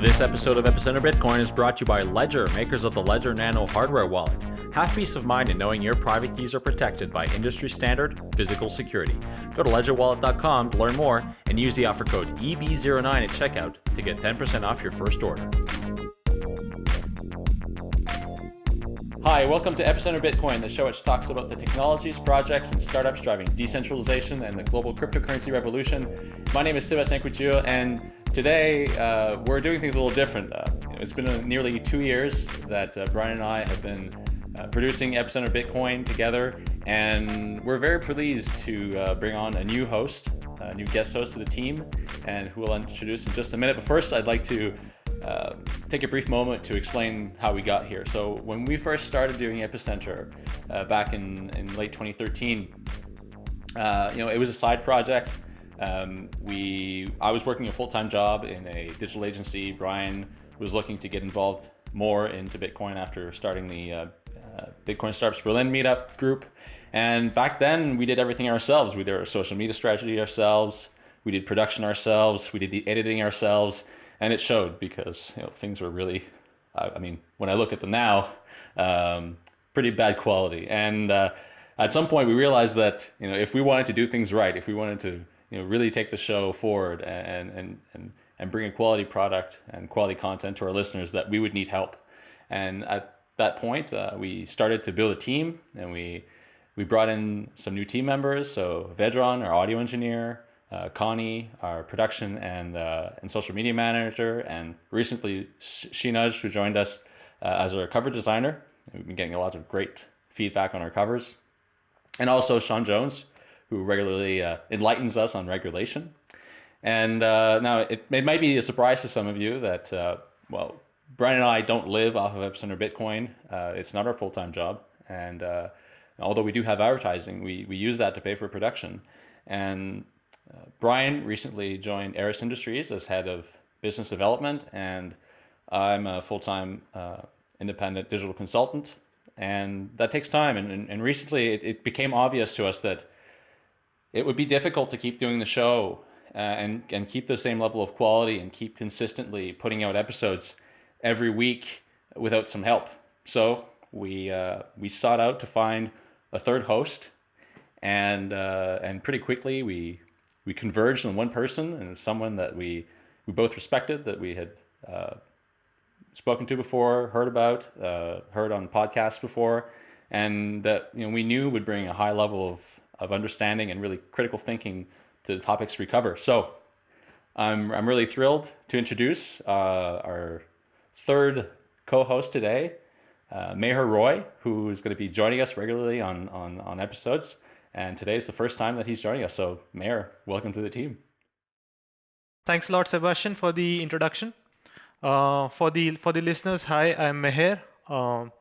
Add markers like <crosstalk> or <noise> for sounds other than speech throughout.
This episode of Epicenter Bitcoin is brought to you by Ledger, makers of the Ledger Nano hardware wallet. Have peace of mind in knowing your private keys are protected by industry standard physical security. Go to ledgerwallet.com to learn more and use the offer code EB09 at checkout to get 10% off your first order. Hi, welcome to Epicenter Bitcoin, the show which talks about the technologies, projects, and startups driving decentralization and the global cryptocurrency revolution. My name is Sébastien Couture, and today uh, we're doing things a little different. Uh, it's been nearly two years that uh, Brian and I have been uh, producing Epicenter Bitcoin together, and we're very pleased to uh, bring on a new host, a new guest host to the team, and who we'll introduce in just a minute. But first, I'd like to uh, take a brief moment to explain how we got here. So when we first started doing Epicenter uh, back in, in late 2013, uh, you know, it was a side project. Um, we, I was working a full-time job in a digital agency. Brian was looking to get involved more into Bitcoin after starting the uh, uh, Bitcoin Startups Berlin meetup group. And back then we did everything ourselves. We did our social media strategy ourselves. We did production ourselves. We did the editing ourselves and it showed because you know things were really I, mean when I look at them now um, pretty bad quality and uh, at some point we realized that you know if we wanted to do things right if we wanted to you know really take the show forward and and and, and bring a quality product and quality content to our listeners that we would need help and at that point uh, we started to build a team and we we brought in some new team members so Vedran our audio engineer uh, Connie, our production and, uh, and social media manager, and recently Shinaj, who joined us uh, as our cover designer. We've been getting a lot of great feedback on our covers. And also Sean Jones, who regularly uh, enlightens us on regulation. And uh, now it, it might be a surprise to some of you that, uh, well, Brian and I don't live off of Epicenter Bitcoin. it's not our full-time job. And although we do have advertising, we, we use that to pay for production. And uh, Brian recently joined Eris Industries as head of business development, and I'm a full-time uh, independent digital consultant, and that takes time. And, and, and recently, it, it, became obvious to us that it would be difficult to keep doing the show uh, and and keep the same level of quality and keep consistently putting out episodes every week without some help. So we uh, we sought out to find a third host, and uh, and pretty quickly we we converged on one person and someone that we we both respected that we had uh, spoken to before, heard about, uh, heard on podcasts before, and that you know we knew would bring a high level of of understanding and really critical thinking to the topics we cover. So I'm I'm really thrilled to introduce uh, our third co-host today, uh, Meher Roy, who is going to be joining us regularly on on on episodes. And today is the first time that he's joining us. So, Meher, welcome to the team. Thanks a lot, Sebastian, for the introduction. Uh, for the for the listeners, hi, I'm Meher. Um,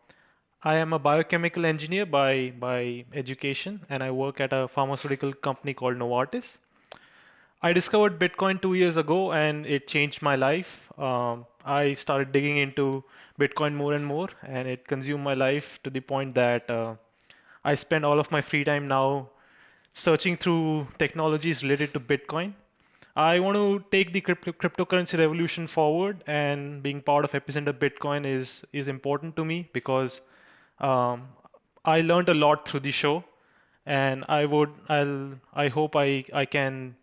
I am a biochemical engineer by by education, and I work at a pharmaceutical company called Novartis. I discovered Bitcoin two years ago, and it changed my life. Um, I started digging into Bitcoin more and more, and it consumed my life to the point that uh, I spend all of my free time now searching through technologies related to Bitcoin. I want to take the crypto cryptocurrency revolution forward, and being part of Epicenter Bitcoin is is important to me because um, I learned a lot through the show, and I would I'll I hope I I can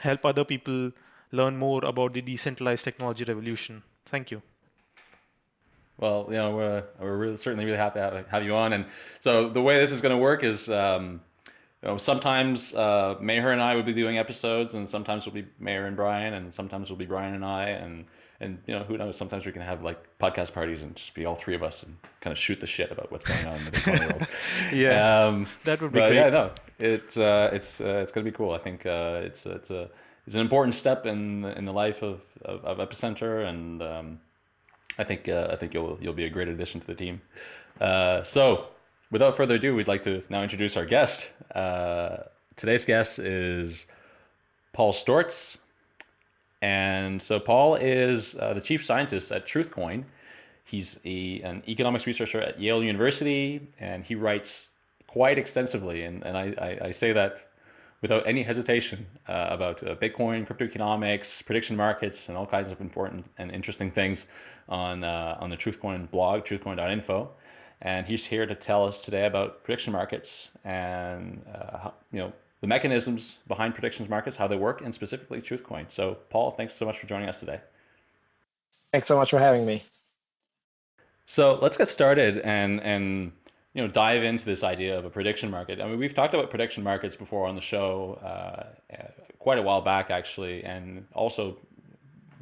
help other people learn more about the decentralized technology revolution. Thank you. Well, you know, we're, we're really, certainly really happy to have you on. And so the way this is going to work is, um, you know, sometimes uh, Meher and I will be doing episodes, and sometimes we'll be Meher and Brian, and sometimes we'll be Brian and I, and and you know, who knows? Sometimes we can have like podcast parties and just be all three of us and kind of shoot the shit about what's going on in the Bitcoin world. <laughs> yeah, um, that would be but great. Yeah, no, it's uh, it's uh, it's going to be cool. I think uh, it's it's a it's an important step in in the life of of, of Epicenter and. Um, I think uh, I think you'll you'll be a great addition to the team. Uh, so, without further ado, we'd like to now introduce our guest. Uh, today's guest is Paul Sztorc, and so Paul is uh, the chief scientist at TruthCoin. He's a, an economics researcher at Yale University, and he writes quite extensively. And, and I, I, I say that without any hesitation uh, about uh, Bitcoin, crypto economics, prediction markets, and all kinds of important and interesting things on uh, on the Truthcoin blog, truthcoin.info. And he's here to tell us today about prediction markets and uh, how, you know the mechanisms behind predictions markets, how they work, and specifically Truthcoin. So, Paul, thanks so much for joining us today. Thanks so much for having me. So let's get started and and you know dive into this idea of a prediction market. I mean, we've talked about prediction markets before on the show uh, quite a while back, actually, and also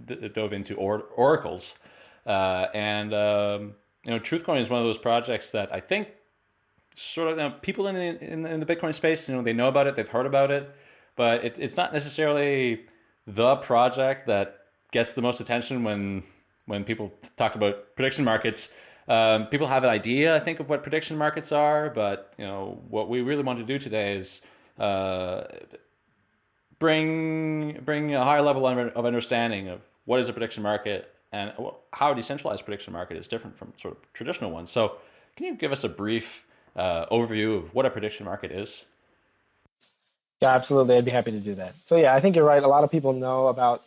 dove into or oracles. Uh, and um, you know, Truthcoin is one of those projects that I think sort of you know, people in the in, in the Bitcoin space, you know, they know about it, they've heard about it, but it, it's not necessarily the project that gets the most attention when when people talk about prediction markets. Um, people have an idea, I think, of what prediction markets are, but you know what we really want to do today is uh, bring bring a higher level of understanding of what is a prediction market and how a decentralized prediction market is different from sort of traditional ones. So, can you give us a brief uh, overview of what a prediction market is? Yeah, absolutely. I'd be happy to do that. So yeah, I think you're right. A lot of people know about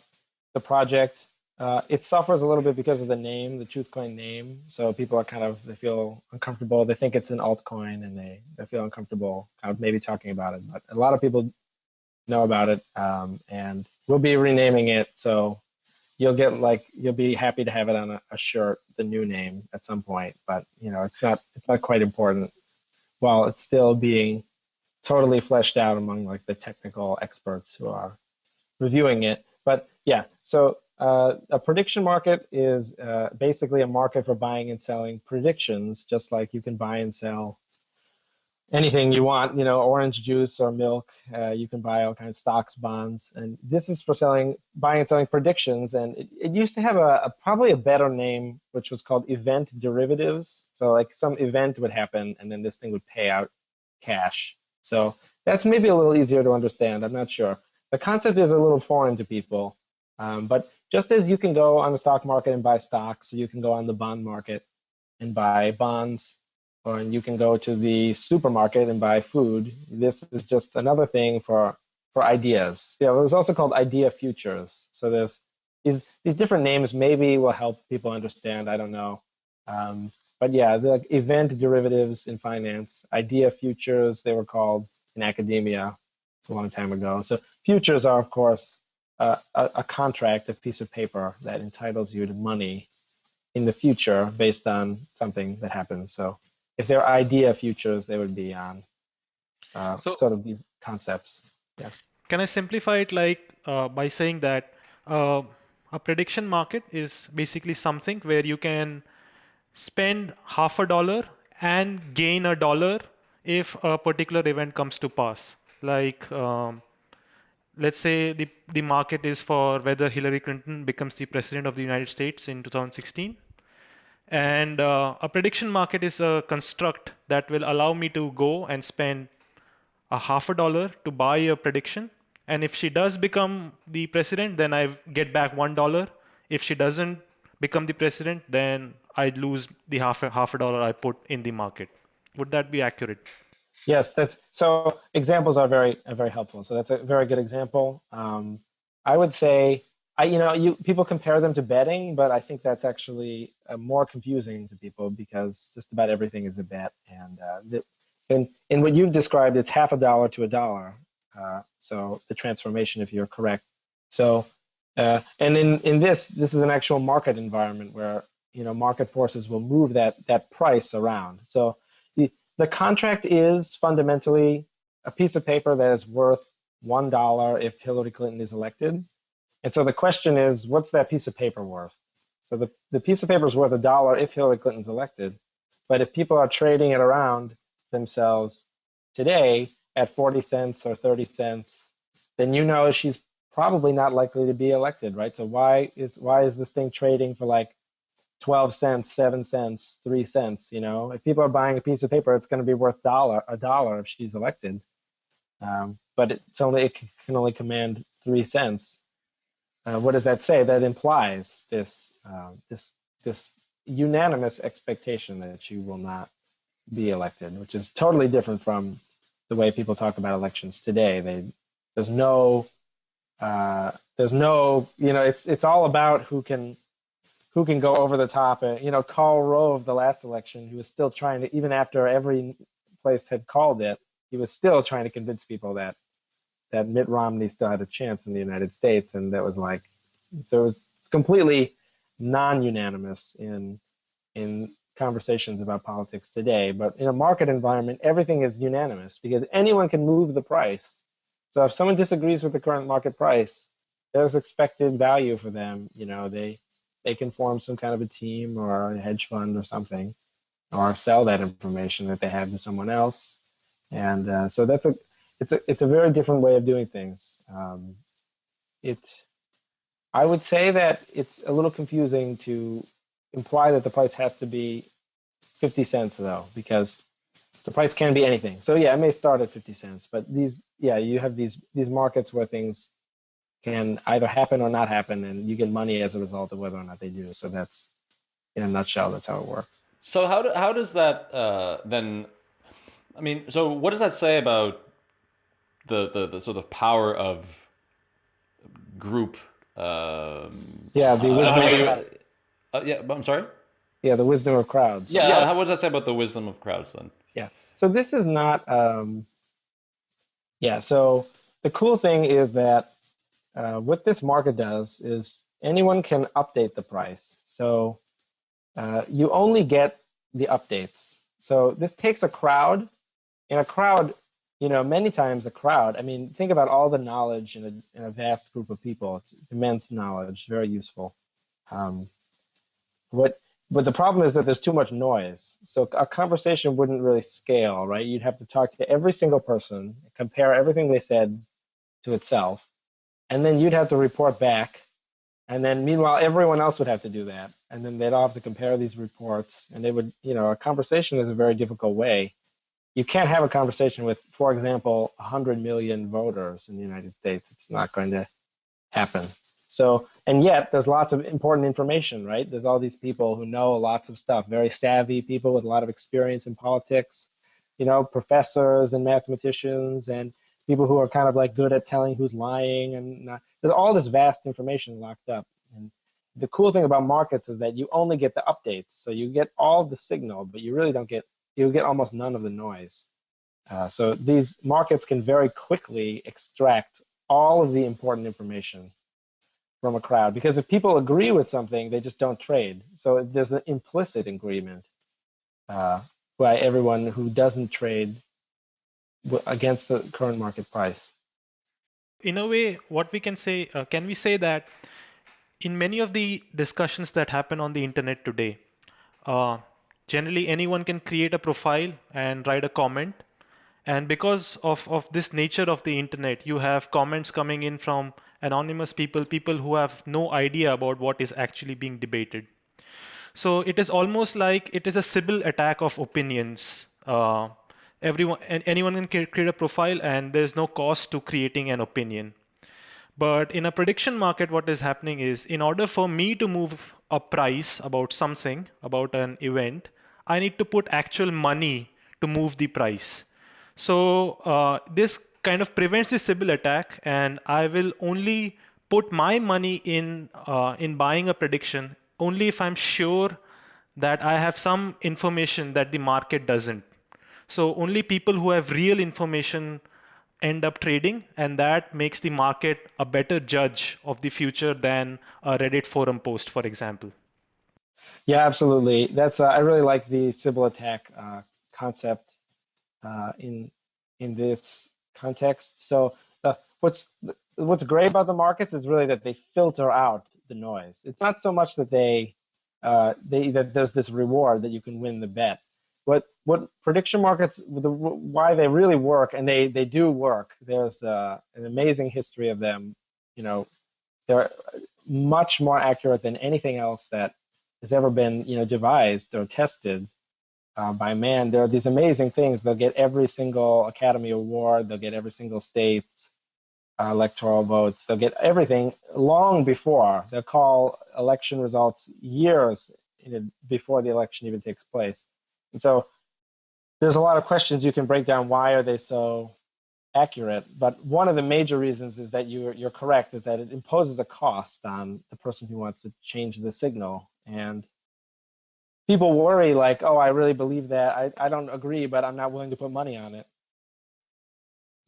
the project. Uh, it suffers a little bit because of the name, the Truthcoin name. So people are kind of, they feel uncomfortable. They think it's an altcoin and they, they feel uncomfortable kind of maybe talking about it. But a lot of people know about it um, and we'll be renaming it. So you'll get like, you'll be happy to have it on a, a shirt, the new name at some point. But you know, it's not, it's not quite important while it's still being totally fleshed out among like the technical experts who are reviewing it. But yeah, so uh, a prediction market is uh, basically a market for buying and selling predictions, just like you can buy and sell anything you want, you know, orange juice or milk. Uh, you can buy all kinds of stocks, bonds, and this is for selling, buying and selling predictions. And it, it used to have a, a, probably a better name, which was called event derivatives. So like some event would happen, and then this thing would pay out cash. So that's maybe a little easier to understand. I'm not sure. The concept is a little foreign to people, um, but just as you can go on the stock market and buy stocks, you can go on the bond market and buy bonds, or you can go to the supermarket and buy food. This is just another thing for for ideas. Yeah, it was also called idea futures. So there's these these different names maybe will help people understand. I don't know. Um, but yeah, the event derivatives in finance, idea futures, they were called in academia a long time ago. So futures are, of course, uh, a, a, contract, a piece of paper that entitles you to money in the future based on something that happens. So if they're idea futures, they would be on uh, so, sort of these concepts. Yeah. Can I simplify it like uh, by saying that uh, a prediction market is basically something where you can spend half a dollar and gain a dollar if a particular event comes to pass. Like um, let's say the, the market is for whether Hillary Clinton becomes the president of the United States in 2016. And uh, a prediction market is a construct that will allow me to go and spend a half a dollar to buy a prediction. And if she does become the president, then I get back one dollar. If she doesn't become the president, then I'd lose the half a, half a dollar I put in the market. Would that be accurate? Yes, that's so. Examples are very are very helpful. So that's a very good example. Um, I would say, I you know, you people compare them to betting, but I think that's actually uh, more confusing to people because just about everything is a bet, and uh, the, in in what you've described, it's half a dollar to a dollar. Uh, so the transformation, if you're correct. So uh, and in in this, this is an actual market environment where you know market forces will move that that price around. So the contract is fundamentally a piece of paper that is worth $1 if Hillary Clinton is elected. And so the question is, what's that piece of paper worth? So the, the piece of paper is worth a dollar if Hillary Clinton's elected. But if people are trading it around themselves today at 40 cents or 30 cents, then you know she's probably not likely to be elected, right? So why is why is this thing trading for like 12 cents, seven cents, three cents. You know, if people are buying a piece of paper, it's going to be worth dollar a dollar if she's elected. Um, but it's only it can only command three cents. Uh, what does that say? That implies this uh, this this unanimous expectation that you will not be elected, which is totally different from the way people talk about elections today. They There's no, uh, there's no, you know, it's it's all about who can who can go over the top. And you know, Karl Rove, the last election, he was still trying to, even after every place had called it, he was still trying to convince people that that Mitt Romney still had a chance in the United States, and that was like, so it was it's completely non-unanimous in in conversations about politics today. But in a market environment, everything is unanimous because anyone can move the price. So if someone disagrees with the current market price, there's expected value for them. You know, they they can form some kind of a team or a hedge fund or something, or sell that information that they have to someone else. And uh, so that's a it's a it's a very different way of doing things. Um, it I would say that it's a little confusing to imply that the price has to be 50 cents though, because the price can be anything. So yeah, it may start at 50 cents, but these yeah, you have these these markets where things can either happen or not happen, and you get money as a result of whether or not they do. So that's in a nutshell, that's how it works. So how do, how does that uh, then? I mean, so what does that say about the the, the sort of power of group? Um, yeah, the wisdom. Uh, uh, yeah, I'm sorry. Yeah, the wisdom of crowds. Yeah, yeah. How, what does that say about the wisdom of crowds then? Yeah. So this is not. Um, yeah. So the cool thing is that uh, what this market does is anyone can update the price. So uh, you only get the updates. So this takes a crowd. In a crowd, you know, many times a crowd, I mean, think about all the knowledge in a, in a vast group of people. It's immense knowledge, very useful. Um, what, but the problem is that there's too much noise. So a conversation wouldn't really scale, right? You'd have to talk to every single person, compare everything they said to itself, and then you'd have to report back. And then meanwhile, everyone else would have to do that. And then they'd all have to compare these reports. And they would, you know, a conversation is a very difficult way. You can't have a conversation with, for example, 100 million voters in the United States. It's not going to happen. So, and yet there's lots of important information, right? There's all these people who know lots of stuff, very savvy people with a lot of experience in politics, you know, professors and mathematicians and people who are kind of like good at telling who's lying and uh, there's all this vast information locked up and the cool thing about markets is that you only get the updates so you get all the signal but you really don't get you get almost none of the noise uh, so these markets can very quickly extract all of the important information from a crowd because if people agree with something they just don't trade so there's an implicit agreement uh, by everyone who doesn't trade against the current market price. In a way, what we can say, uh, can we say that in many of the discussions that happen on the internet today, uh, generally anyone can create a profile and write a comment. And because of, of this nature of the internet, you have comments coming in from anonymous people, people who have no idea about what is actually being debated. So it is almost like it is a Sybil attack of opinions. Uh, everyone anyone can create a profile and there's no cost to creating an opinion but in a prediction market what is happening is in order for me to move a price about something about an event i need to put actual money to move the price so uh, this kind of prevents the Sybil attack and I will only put my money in uh, in buying a prediction only if I'm sure that I have some information that the market doesn't so only people who have real information end up trading, and that makes the market a better judge of the future than a Reddit forum post, for example. Yeah, absolutely. That's uh, I really like the Sybil attack uh, concept uh, in in this context. So uh, what's what's great about the markets is really that they filter out the noise. It's not so much that they uh, they that there's this reward that you can win the bet what what prediction markets the, why they really work and they they do work there's uh, an amazing history of them you know they're much more accurate than anything else that has ever been you know devised or tested uh, by man there are these amazing things they'll get every single academy award they'll get every single state's uh, electoral votes they'll get everything long before they'll call election results years before the election even takes place and so there's a lot of questions you can break down. Why are they so accurate. But one of the major reasons is that you're you're correct is that it imposes a cost on the person who wants to change the signal. And people worry like, oh, I really believe that. I, I don't agree, but I'm not willing to put money on it.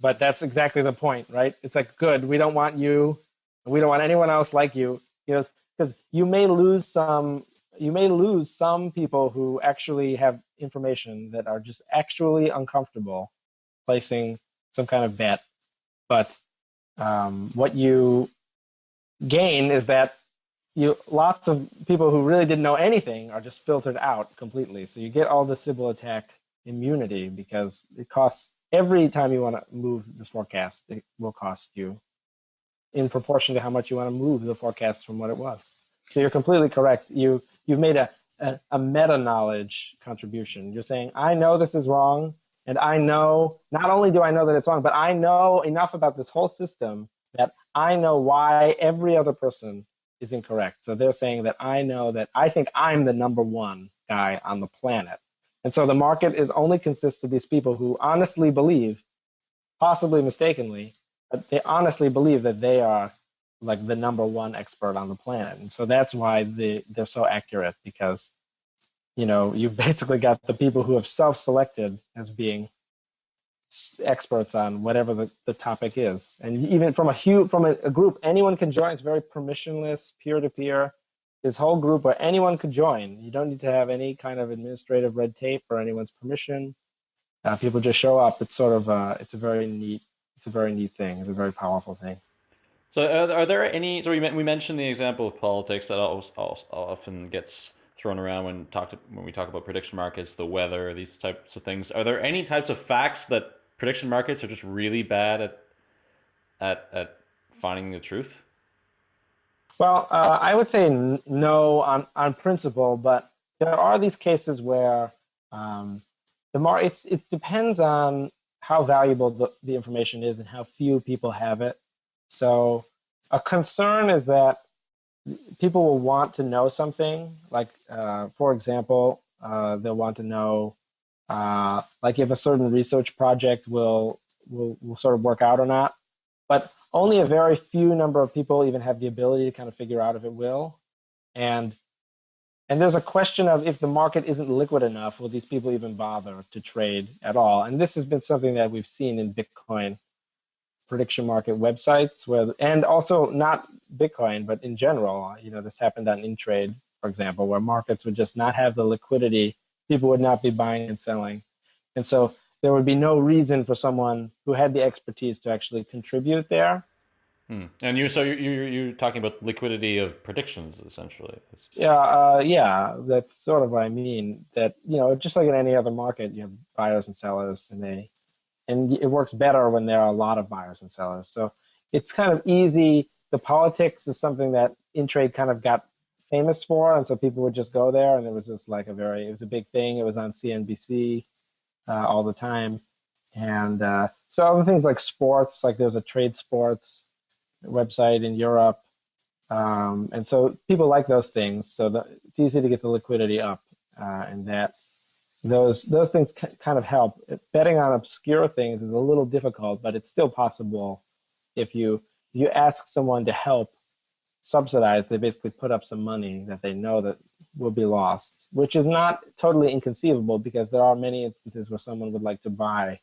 But that's exactly the point, right? It's like, good, we don't want you, we don't want anyone else like you. You know, because you may lose some you may lose some people who actually have information that are just actually uncomfortable placing some kind of bet. But um, what you gain is that you lots of people who really didn't know anything are just filtered out completely. So you get all the Sybil attack immunity because it costs every time you want to move the forecast, it will cost you in proportion to how much you want to move the forecast from what it was. So you're completely correct. You you've made a, a, a meta knowledge contribution. You're saying I know this is wrong, and I know, not only do I know that it's wrong, but I know enough about this whole system that I know why every other person is incorrect. So they're saying that I know that I think I'm the number one guy on the planet. And so the market is only consists of these people who honestly believe, possibly mistakenly, but they honestly believe that they are like the number one expert on the planet. And so that's why they, they're so accurate because you know, you've <laughs> basically got the people who have self-selected as being experts on whatever the, the topic is. And even from a huge, from a, a group, anyone can join. It's very permissionless, peer-to-peer. This whole group where anyone could join. You don't need to have any kind of administrative red tape or anyone's permission. Uh, people just show up. It's sort of, uh, it's a very neat, it's a very neat thing. It's a very powerful thing. So are, are there any, so we, we mentioned the example of politics that always often gets thrown around when talk to, when we talk about prediction markets, the weather, these types of things. Are there any types of facts that prediction markets are just really bad at at at finding the truth? Well, uh, I would say no on on principle, but there are these cases where um, the mar it's it depends on how valuable the, the information is and how few people have it. So a concern is that people will want to know something. Like, uh, for example, uh, they'll want to know, uh, like, if a certain research project will, will will sort of work out or not. But only a very few number of people even have the ability to kind of figure out if it will. And and there's a question of if the market isn't liquid enough, will these people even bother to trade at all? And this has been something that we've seen in Bitcoin prediction market websites where and also not bitcoin but in general you know this happened on intrade for example where markets would just not have the liquidity people would not be buying and selling and so there would be no reason for someone who had the expertise to actually contribute there hmm. and you so you you you're talking about liquidity of predictions essentially yeah uh, yeah that's sort of what i mean that you know just like in any other market you have buyers and sellers and they and it works better when there are a lot of buyers and sellers. So it's kind of easy. The politics is something that Intrade kind of got famous for, and so people would just go there, and it was just like a very, it was a big thing. It was on CNBC uh, all the time, and uh, so other things like sports, like there's a TradeSports website in Europe, um, and so people like those things. So the, it's easy to get the liquidity up, uh, and that those those things kind of help. Betting on obscure things is a little difficult, but it's still possible if you you ask someone to help subsidize. They basically put up some money that they know that will be lost, which is not totally inconceivable because there are many instances where someone would like to buy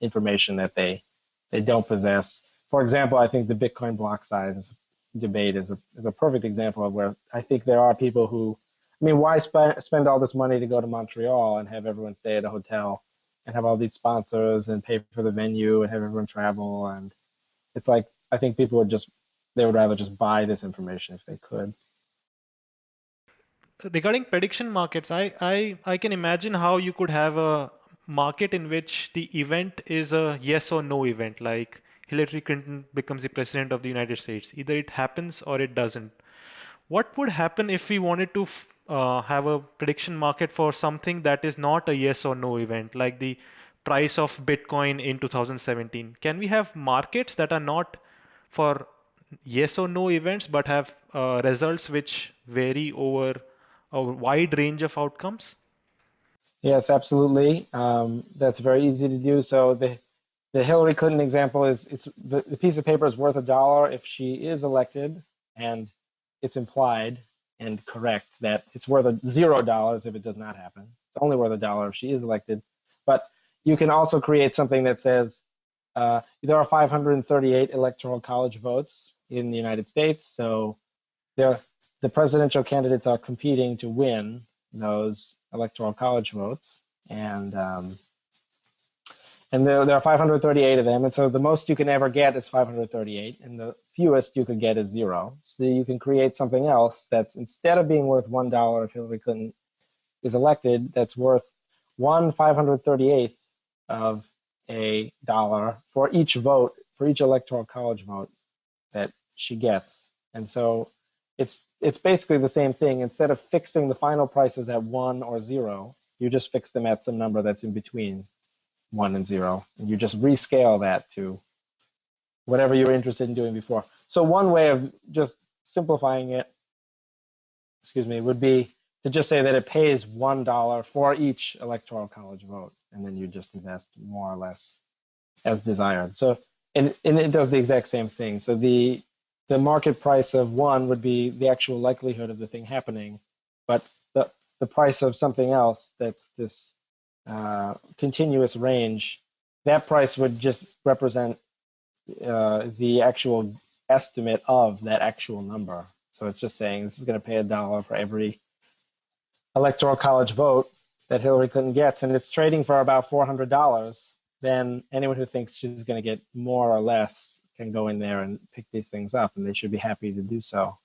information that they they don't possess. For example, I think the Bitcoin block size debate is a is a perfect example of where I think there are people who I mean, why sp- spend all this money to go to Montreal and have everyone stay at a hotel and have all these sponsors and pay for the venue and have everyone travel? And it's like, I think people would just, they would rather just buy this information if they could. Regarding prediction markets, I, I, I can imagine how you could have a market in which the event is a yes or no event, like Hillary Clinton becomes the president of the United States. Either it happens or it doesn't. What would happen if we wanted to uh, have a prediction market for something that is not a yes or no event, like the price of Bitcoin in 2017? Can we have markets that are not for yes or no events, but have uh, results which vary over a wide range of outcomes? Yes, absolutely. Um, that's very easy to do. So the the Hillary Clinton example is it's the, the piece of paper is worth a dollar if she is elected, and it's implied and correct that it's worth a zero dollars if it does not happen. It's only worth a dollar if she is elected. But you can also create something that says uh, there are 538 electoral college votes in the United States, so the presidential candidates are competing to win those electoral college votes, and um, and there, there are 538 of them, and so the most you can ever get is 538, and the fewest you could get is zero. So you can create something else that's instead of being worth one dollar if Hillary Clinton is elected, that's worth one 538th of a dollar for each vote, for each electoral college vote that she gets. And so it's it's basically the same thing. Instead of fixing the final prices at one or zero, you just fix them at some number that's in between one and zero, and you just rescale that to whatever you were interested in doing before. So one way of just simplifying it, excuse me, would be to just say that it pays one dollar for each electoral college vote, and then you just invest more or less as desired. So and, and it does the exact same thing. So the the market price of one would be the actual likelihood of the thing happening, but the the price of something else that's this uh, continuous range, that price would just represent uh, the actual estimate of that actual number. So it's just saying this is going to pay a dollar for every electoral college vote that Hillary Clinton gets, and it's trading for about $400, then anyone who thinks she's going to get more or less can go in there and pick these things up, and they should be happy to do so.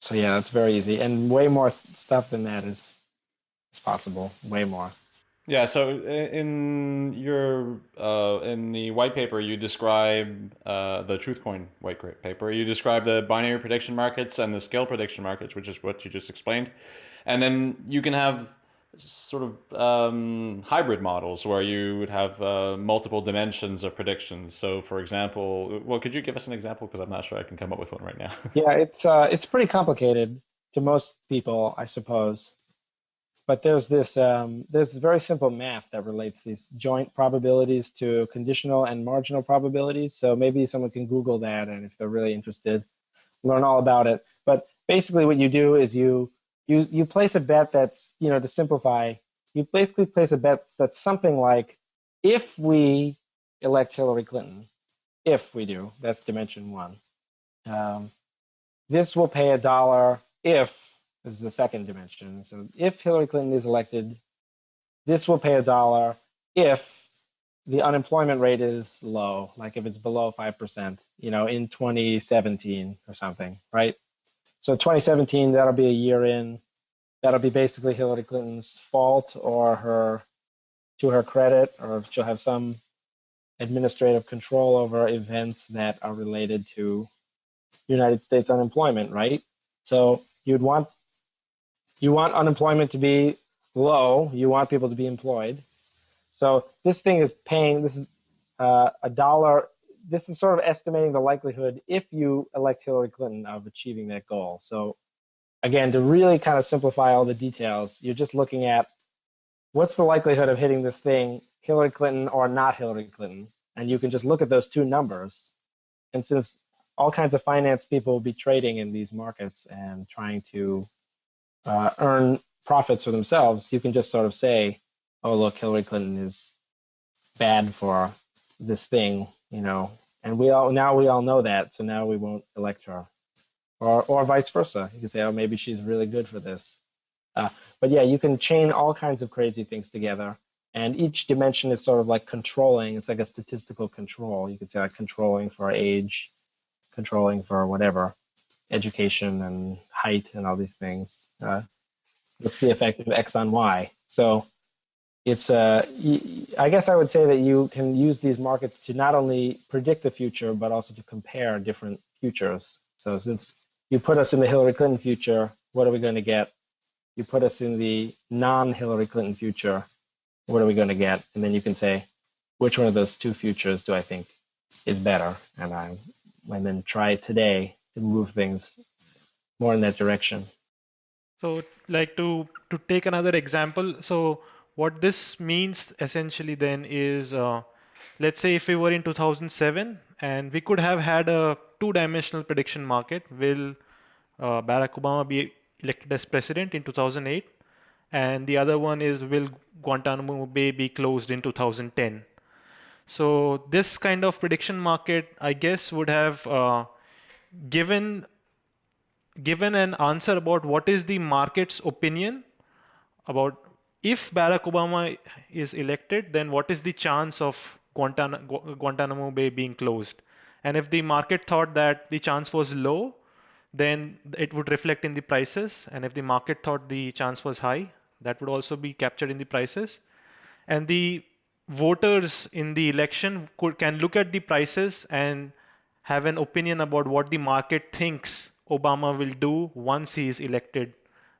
So yeah, that's very easy, and way more stuff than that is is possible. Way more. Yeah, so in your uh, in the white paper, you describe uh, the TruthCoin white paper. You describe the binary prediction markets and the scale prediction markets, which is what you just explained, and then you can have sort of um, hybrid models where you would have uh, multiple dimensions of predictions. So, for example, well, could you give us an example? Because I'm not sure I can come up with one right now. <laughs> yeah, it's uh, it's pretty complicated to most people, I suppose but there's this um, there's very simple math that relates these joint probabilities to conditional and marginal probabilities. So maybe someone can Google that, and if they're really interested, learn all about it. But basically, what you do is you you you place a bet that's you know to simplify, you basically place a bet that's something like, if we elect Hillary Clinton, if we do, that's dimension one. Um, this will pay a dollar if this is the second dimension. So if Hillary Clinton is elected, this will pay a dollar if the unemployment rate is low, like if it's below 5%, you know, in 2017 or something, right? So 2017, that'll be a year in. That'll be basically Hillary Clinton's fault or her, to her credit, or she'll have some administrative control over events that are related to United States unemployment, right? So you'd want you want unemployment to be low. You want people to be employed. So this thing is paying, this is uh, a dollar. This is sort of estimating the likelihood if you elect Hillary Clinton of achieving that goal. So again, to really kind of simplify all the details, you're just looking at what's the likelihood of hitting this thing, Hillary Clinton or not Hillary Clinton. And you can just look at those two numbers. And since all kinds of finance people will be trading in these markets and trying to uh, earn profits for themselves, you can just sort of say, oh, look, Hillary Clinton is bad for this thing, you know, and we all now we all know that, so now we won't elect her, or or vice versa. You can say, oh, maybe she's really good for this. Uh, but yeah, you can chain all kinds of crazy things together, and each dimension is sort of like controlling. It's like a statistical control. You could say like controlling for age, controlling for whatever education and height and all these things. Uh, what's the effect of x on y? So it's uh, I guess I would say that you can use these markets to not only predict the future, but also to compare different futures. So since you put us in the Hillary Clinton future, what are we going to get? You put us in the non-Hillary Clinton future, what are we going to get? And then you can say, which one of those two futures do I think is better? And I, and then try today to move things more in that direction. So, like to to take another example, so what this means essentially then is, uh, let's say if we were in 2007 and we could have had a two-dimensional prediction market, will uh, Barack Obama be elected as president in 2008? And the other one is, will Guantanamo Bay be closed in 2010? So this kind of prediction market, I guess, would have uh, given given an answer about what is the market's opinion about if Barack Obama is elected, then what is the chance of Guantanamo Bay being closed? And if the market thought that the chance was low, then it would reflect in the prices. And if the market thought the chance was high, that would also be captured in the prices. And the voters in the election could, can look at the prices and have an opinion about what the market thinks Obama will do once he is elected.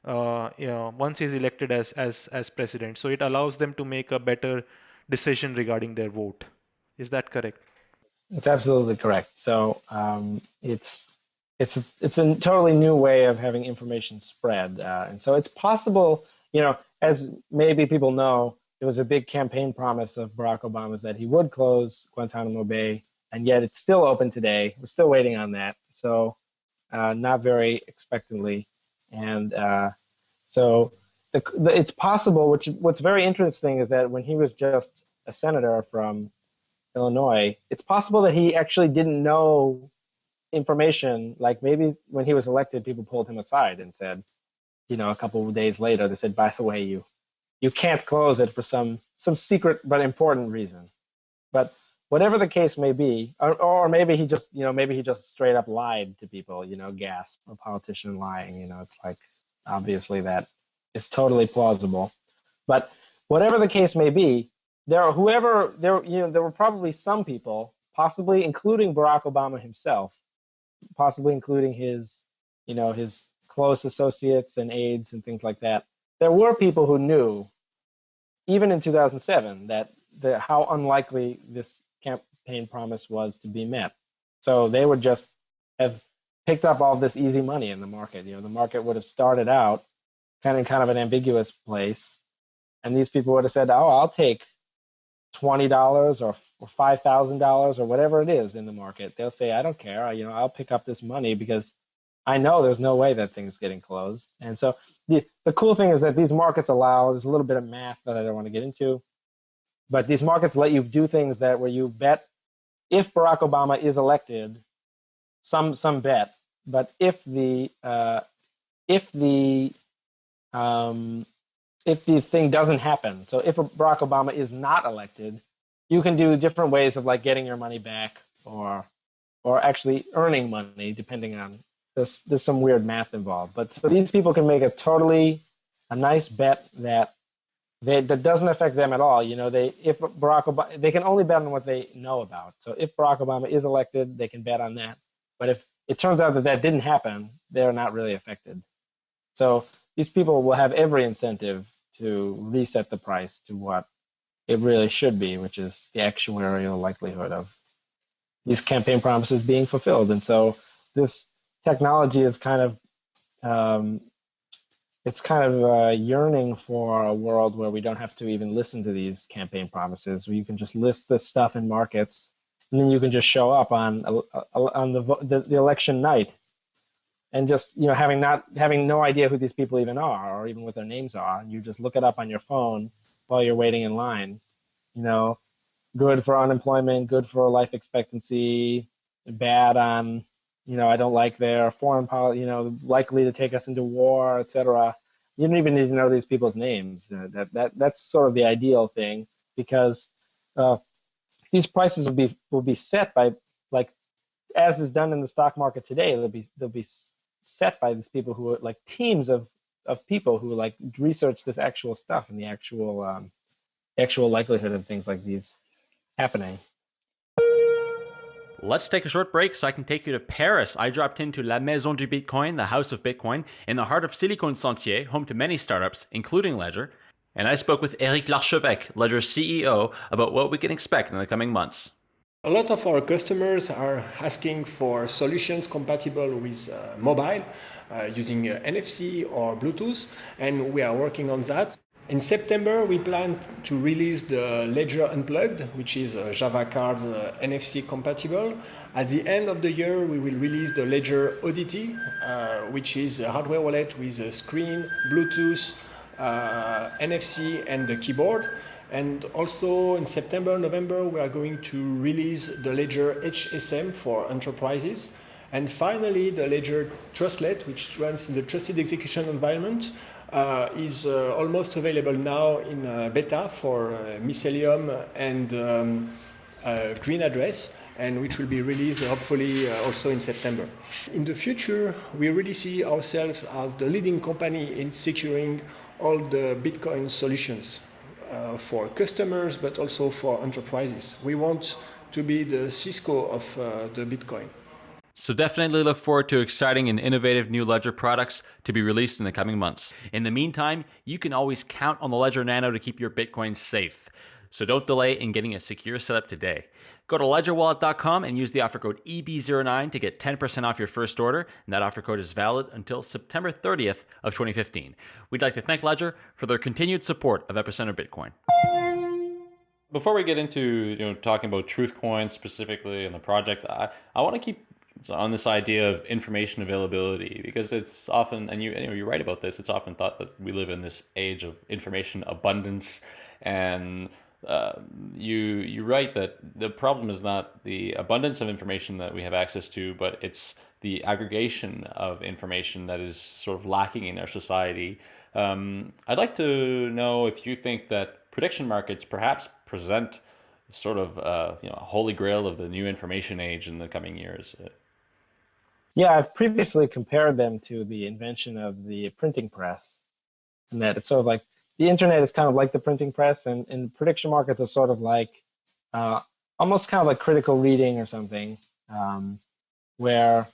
Uh, you know, once he's elected as as as president, so it allows them to make a better decision regarding their vote. Is that correct? It's absolutely correct. So um, it's it's a, it's a totally new way of having information spread, uh, and so it's possible. You know, as maybe people know, there was a big campaign promise of Barack Obama's that he would close Guantanamo Bay, and yet it's still open today. We're still waiting on that. So uh, not very expectantly. And uh, so the, the, it's possible, which what's very interesting is that when he was just a senator from Illinois, it's possible that he actually didn't know information. Like maybe when he was elected, people pulled him aside and said, you know, a couple of days later, they said, by the way, you you can't close it for some some secret but important reason. But whatever the case may be, or, or maybe he just, you know, maybe he just straight up lied to people, you know, gasp, a politician lying, you know, it's like, obviously that is totally plausible. But whatever the case may be, there are whoever, there, you know, there were probably some people, possibly including Barack Obama himself, possibly including his, you know, his close associates and aides and things like that. There were people who knew, even in 2007, that the, how unlikely this campaign promise was to be met. So they would just have picked up all this easy money in the market. You know, the market would have started out kind of kind of an ambiguous place, and these people would have said, "Oh, I'll take twenty dollars or, five thousand dollars or whatever it is in the market." They'll say, "I don't care. You know, I'll pick up this money because I know there's no way that thing's getting closed." And so the the cool thing is that these markets allow there's a little bit of math that I don't want to get into but these markets let you do things that where you bet if Barack Obama is elected, some some bet, but if the uh, if the um, if the thing doesn't happen, so if Barack Obama is not elected, you can do different ways of like getting your money back or or actually earning money, depending on there's there's some weird math involved. But so these people can make a totally a nice bet that they, that doesn't affect them at all. You know, they if Barack Obama, they can only bet on what they know about. So if Barack Obama is elected, they can bet on that. But if it turns out that that didn't happen, they're not really affected. So these people will have every incentive to reset the price to what it really should be, which is the actuarial likelihood of these campaign promises being fulfilled. And so this technology is kind of um, it's kind of uh, yearning for a world where we don't have to even listen to these campaign promises, where you can just list this stuff in markets, and then you can just show up on uh, uh, on the, the, the election night, and just you know having not having no idea who these people even are or even what their names are, you just look it up on your phone while you're waiting in line. You know, good for unemployment, good for life expectancy, bad on you know, I don't like their foreign policy, you know, likely to take us into war, etc. You don't even need to know these people's names. Uh, that that that's sort of the ideal thing because uh, these prices will be will be set by like as is done in the stock market today. They'll be they'll be set by these people who are like teams of of people who like research this actual stuff and the actual um, actual likelihood of things like these happening. Let's take a short break so I can take you to Paris. I dropped into La Maison du Bitcoin, the house of Bitcoin, in the heart of Silicon Sentier, home to many startups, including Ledger. And I spoke with Eric Larchevêque, Ledger's CEO, about what we can expect in the coming months. A lot of our customers are asking for solutions compatible with uh, mobile uh, using uh, NFC or Bluetooth, and we are working on that. In September, we plan to release the Ledger Unplugged, which is a Java card uh, NFC compatible. At the end of the year, we will release the Ledger Oddity, uh, which is a hardware wallet with a screen, Bluetooth, uh, NFC, and the keyboard. And also in September, November, we are going to release the Ledger HSM for enterprises. And finally, the Ledger Trustlet, which runs in the trusted execution environment, uh, is uh, almost available now in uh, beta for Mycelium and um, GreenAddress and which will be released hopefully also in September. In the future, we really see ourselves as the leading company in securing all the Bitcoin solutions uh, for customers, but also for enterprises. We want to be the Cisco of uh, the Bitcoin. So definitely look forward to exciting and innovative new Ledger products to be released in the coming months. In the meantime, you can always count on the Ledger Nano to keep your Bitcoin safe. So don't delay in getting a secure setup today. Go to ledgerwallet.com and use the offer code EB09 to get 10% off your first order, and that offer code is valid until September 30th of 2015. We'd like to thank Ledger for their continued support of Epicenter Bitcoin. Before we get into you know talking about Truthcoin specifically and the project, I, I want to keep on this idea of information availability because it's often and you, you know, you're right about this it's often thought that we live in this age of information abundance and uh, you you're right that the problem is not the abundance of information that we have access to but it's the aggregation of information that is sort of lacking in our society um, I'd like to know if you think that prediction markets perhaps present sort of uh, you know a holy grail of the new information age in the coming years. Yeah, I've previously compared them to the invention of the printing press, and that it's sort of like the internet is kind of like the printing press, and, and prediction markets are sort of like uh, almost kind of like critical reading or something, um, where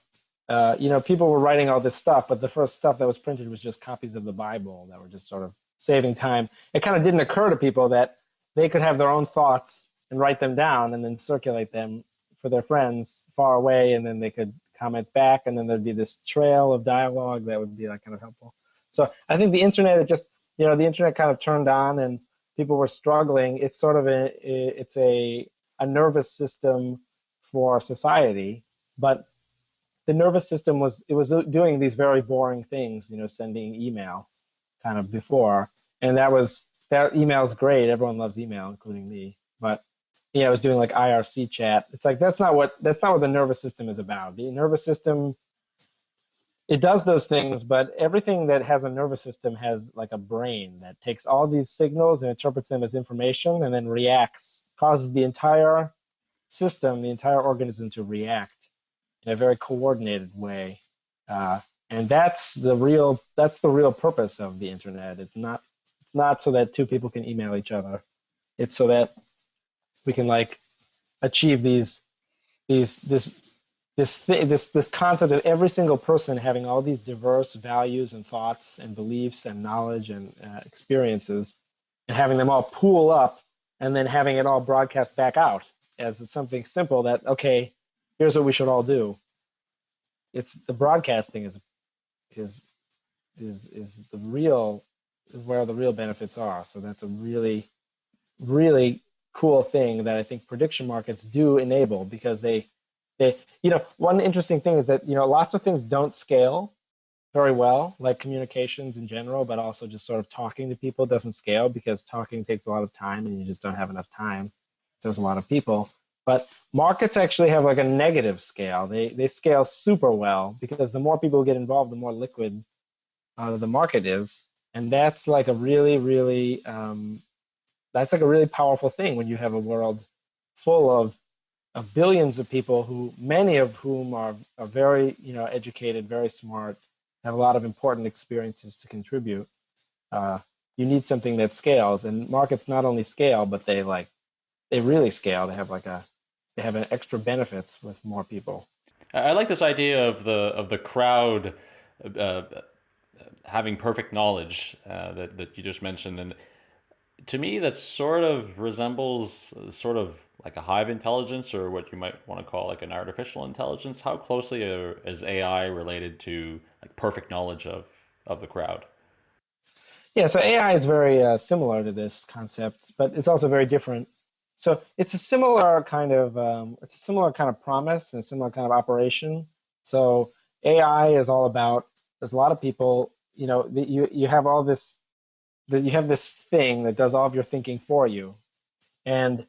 uh, you know people were writing all this stuff, but the first stuff that was printed was just copies of the Bible that were just sort of saving time. It kind of didn't occur to people that they could have their own thoughts and write them down and then circulate them for their friends far away, and then they could comment back, and then there'd be this trail of dialogue that would be like kind of helpful. So I think the internet, it just you know, the internet kind of turned on, and people were struggling. It's sort of a it's a a nervous system for society, but the nervous system was it was doing these very boring things, you know, sending email kind of before, and that was that email's great. Everyone loves email, including me, but yeah, I was doing like IRC chat. It's like that's not what that's not what the nervous system is about. The nervous system it does those things, but everything that has a nervous system has like a brain that takes all these signals and interprets them as information and then reacts, causes the entire system, the entire organism to react in a very coordinated way. Uh, and that's the real that's the real purpose of the internet. It's not it's not so that two people can email each other. It's so that we can like achieve these these this this this this concept of every single person having all these diverse values and thoughts and beliefs and knowledge and uh, experiences and having them all pool up and then having it all broadcast back out as something simple that okay here's what we should all do. It's the broadcasting is is is is the real where the real benefits are. So that's a really really cool thing that I think prediction markets do enable because they, they, you know, one interesting thing is that, you know, lots of things don't scale very well, like communications in general, but also just sort of talking to people doesn't scale because talking takes a lot of time and you just don't have enough time. There's a lot of people. But markets actually have like a negative scale. They, they scale super well because the more people get involved, the more liquid uh, the market is. And that's like a really, really um, that's like a really powerful thing when you have a world full of, of billions of people who many of whom are, are very you know educated very smart have a lot of important experiences to contribute. Uh, you need something that scales and markets not only scale but they like they really scale. They have like a they have an extra benefits with more people. I like this idea of the of the crowd uh, having perfect knowledge uh, that, that you just mentioned and to me, that sort of resembles uh, sort of like a hive intelligence or what you might want to call like an artificial intelligence. How closely are, is AI related to like perfect knowledge of, of the crowd? Yeah, so AI is very uh, similar to this concept, but it's also very different. So it's a similar kind of um, it's a similar kind of promise and a similar kind of operation. So AI is all about there's a lot of people, you know, you you have all this that you have this thing that does all of your thinking for you, and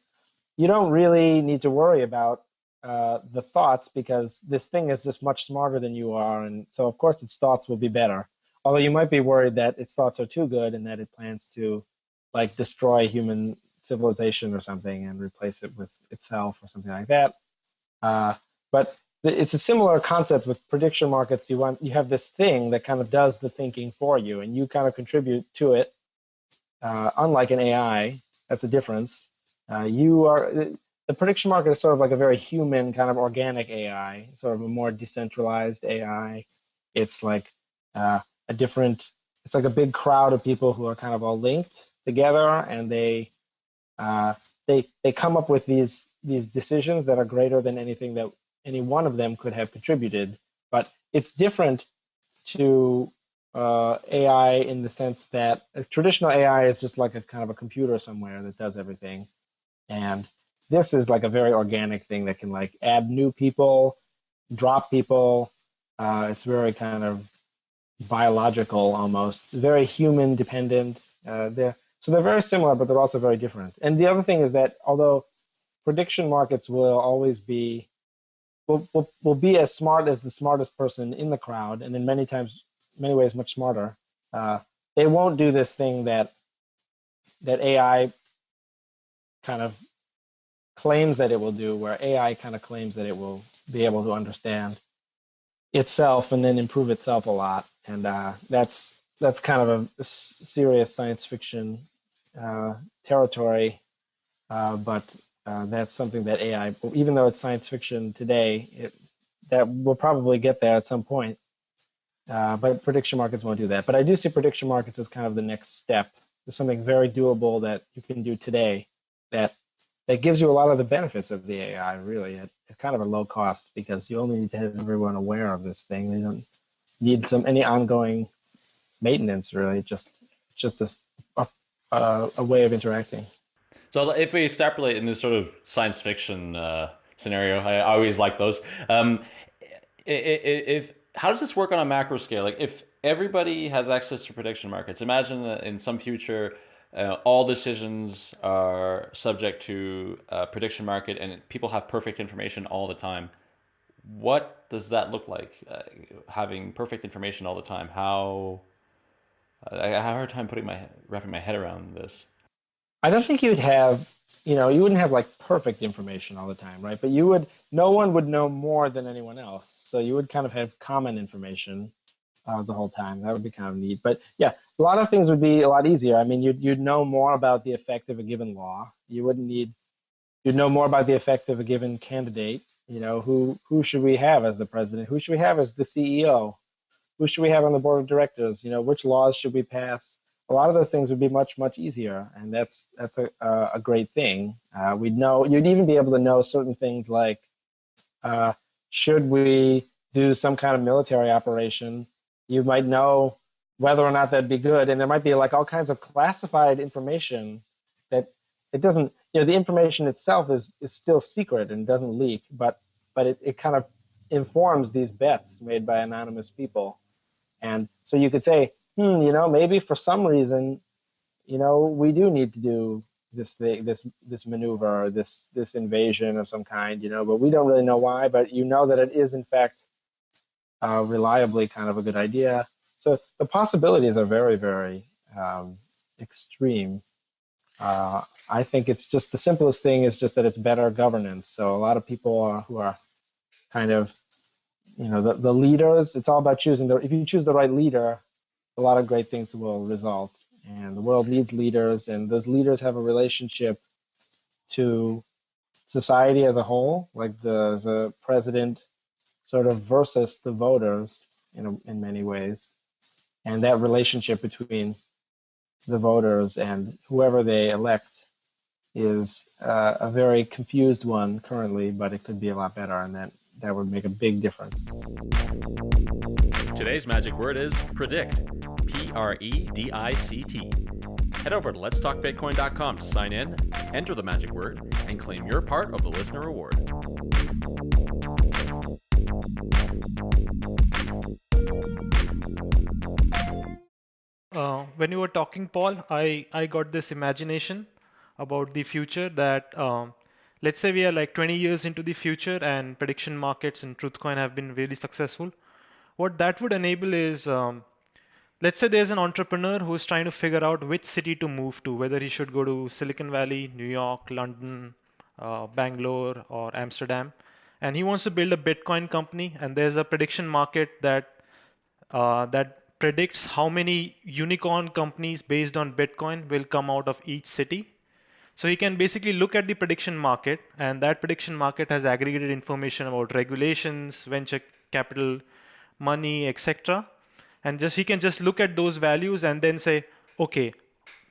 you don't really need to worry about uh, the thoughts because this thing is just much smarter than you are, and so of course its thoughts will be better. Although you might be worried that its thoughts are too good and that it plans to like destroy human civilization or something and replace it with itself or something like that. Uh, but it's a similar concept with prediction markets. You want you have this thing that kind of does the thinking for you, and you kind of contribute to it. Uh, unlike an AI, that's a difference. Uh, you are the prediction market is sort of like a very human kind of organic AI, sort of a more decentralized AI. It's like uh, a different. It's like a big crowd of people who are kind of all linked together, and they uh, they they come up with these these decisions that are greater than anything that any one of them could have contributed. But it's different to uh, AI in the sense that traditional AI is just like a kind of a computer somewhere that does everything, and this is like a very organic thing that can like add new people, drop people. Uh, it's very kind of biological almost, very human dependent. Uh, they're, so they're very similar, but they're also very different. And the other thing is that although prediction markets will always be will, will, will be as smart as the smartest person in the crowd, and then many times, many ways, much smarter. Uh, they won't do this thing that that AI kind of claims that it will do, where AI kind of claims that it will be able to understand itself and then improve itself a lot. And uh, that's that's kind of a serious science fiction uh, territory, uh, but uh, that's something that AI, even though it's science fiction today, it, that will probably get there at some point. Uh, but prediction markets won't do that. But I do see prediction markets as kind of the next step. There's something very doable that you can do today that that gives you a lot of the benefits of the AI really at, at, kind of a low cost because you only need to have everyone aware of this thing. You don't need some any ongoing maintenance really. Just just a, a, a way of interacting. So if we extrapolate in this sort of science fiction uh, scenario, I always like those. Um, if how does this work on a macro scale? Like if everybody has access to prediction markets, imagine that in some future uh, all decisions are subject to a prediction market and people have perfect information all the time. What does that look like? Uh, having perfect information all the time? How? I have a hard time putting my wrapping my head around this. I don't think you'd have, you know, you wouldn't have like perfect information all the time, right? But you would, no one would know more than anyone else. So you would kind of have common information uh, the whole time. That would be kind of neat. But yeah, a lot of things would be a lot easier. I mean, you'd, you'd know more about the effect of a given law. You wouldn't need, you'd know more about the effect of a given candidate. You know, who, who should we have as the president? Who should we have as the CEO? Who should we have on the board of directors? You know, which laws should we pass? A lot of those things would be much, much easier. And that's, that's a, a great thing. Uh, we'd know, you'd even be able to know certain things like, uh, should we do some kind of military operation you might know whether or not that'd be good. And there might be like all kinds of classified information that it doesn't, you know, the information itself is is still secret and doesn't leak, but but it, it kind of informs these bets made by anonymous people. And so you could say, hmm, you know, maybe for some reason, you know, we do need to do this thing, this this maneuver, this this invasion of some kind, you know, but we don't really know why. But you know that it is in fact uh, reliably kind of a good idea. So the possibilities are very, very um, extreme. Uh, I think it's just the simplest thing is just that it's better governance. So a lot of people are, who are kind of, you know, the, the leaders, it's all about choosing the, if you choose the right leader, a lot of great things will result. And the world needs leaders, and those leaders have a relationship to society as a whole. Like the, the president sort of versus the voters in, a, in many ways. And that relationship between the voters and whoever they elect is uh, a very confused one currently, but it could be a lot better, and that, that would make a big difference. Today's magic word is predict. R E D I C T. Head over to letstalkbitcoin.com to sign in, enter the magic word, and claim your part of the listener reward. Uh, when you were talking, Paul, I, I got this imagination about the future that um, let's say we are like 20 years into the future and prediction markets and Truthcoin have been really successful. What that would enable is, um, let's say there's an entrepreneur who's trying to figure out which city to move to, whether he should go to Silicon Valley, New York, London, uh, Bangalore, or Amsterdam. And he wants to build a Bitcoin company, and there's a prediction market that uh, that predicts how many unicorn companies based on Bitcoin will come out of each city. So he can basically look at the prediction market, and that prediction market has aggregated information about regulations, venture capital, money, etc. And just he can just look at those values and then say, okay,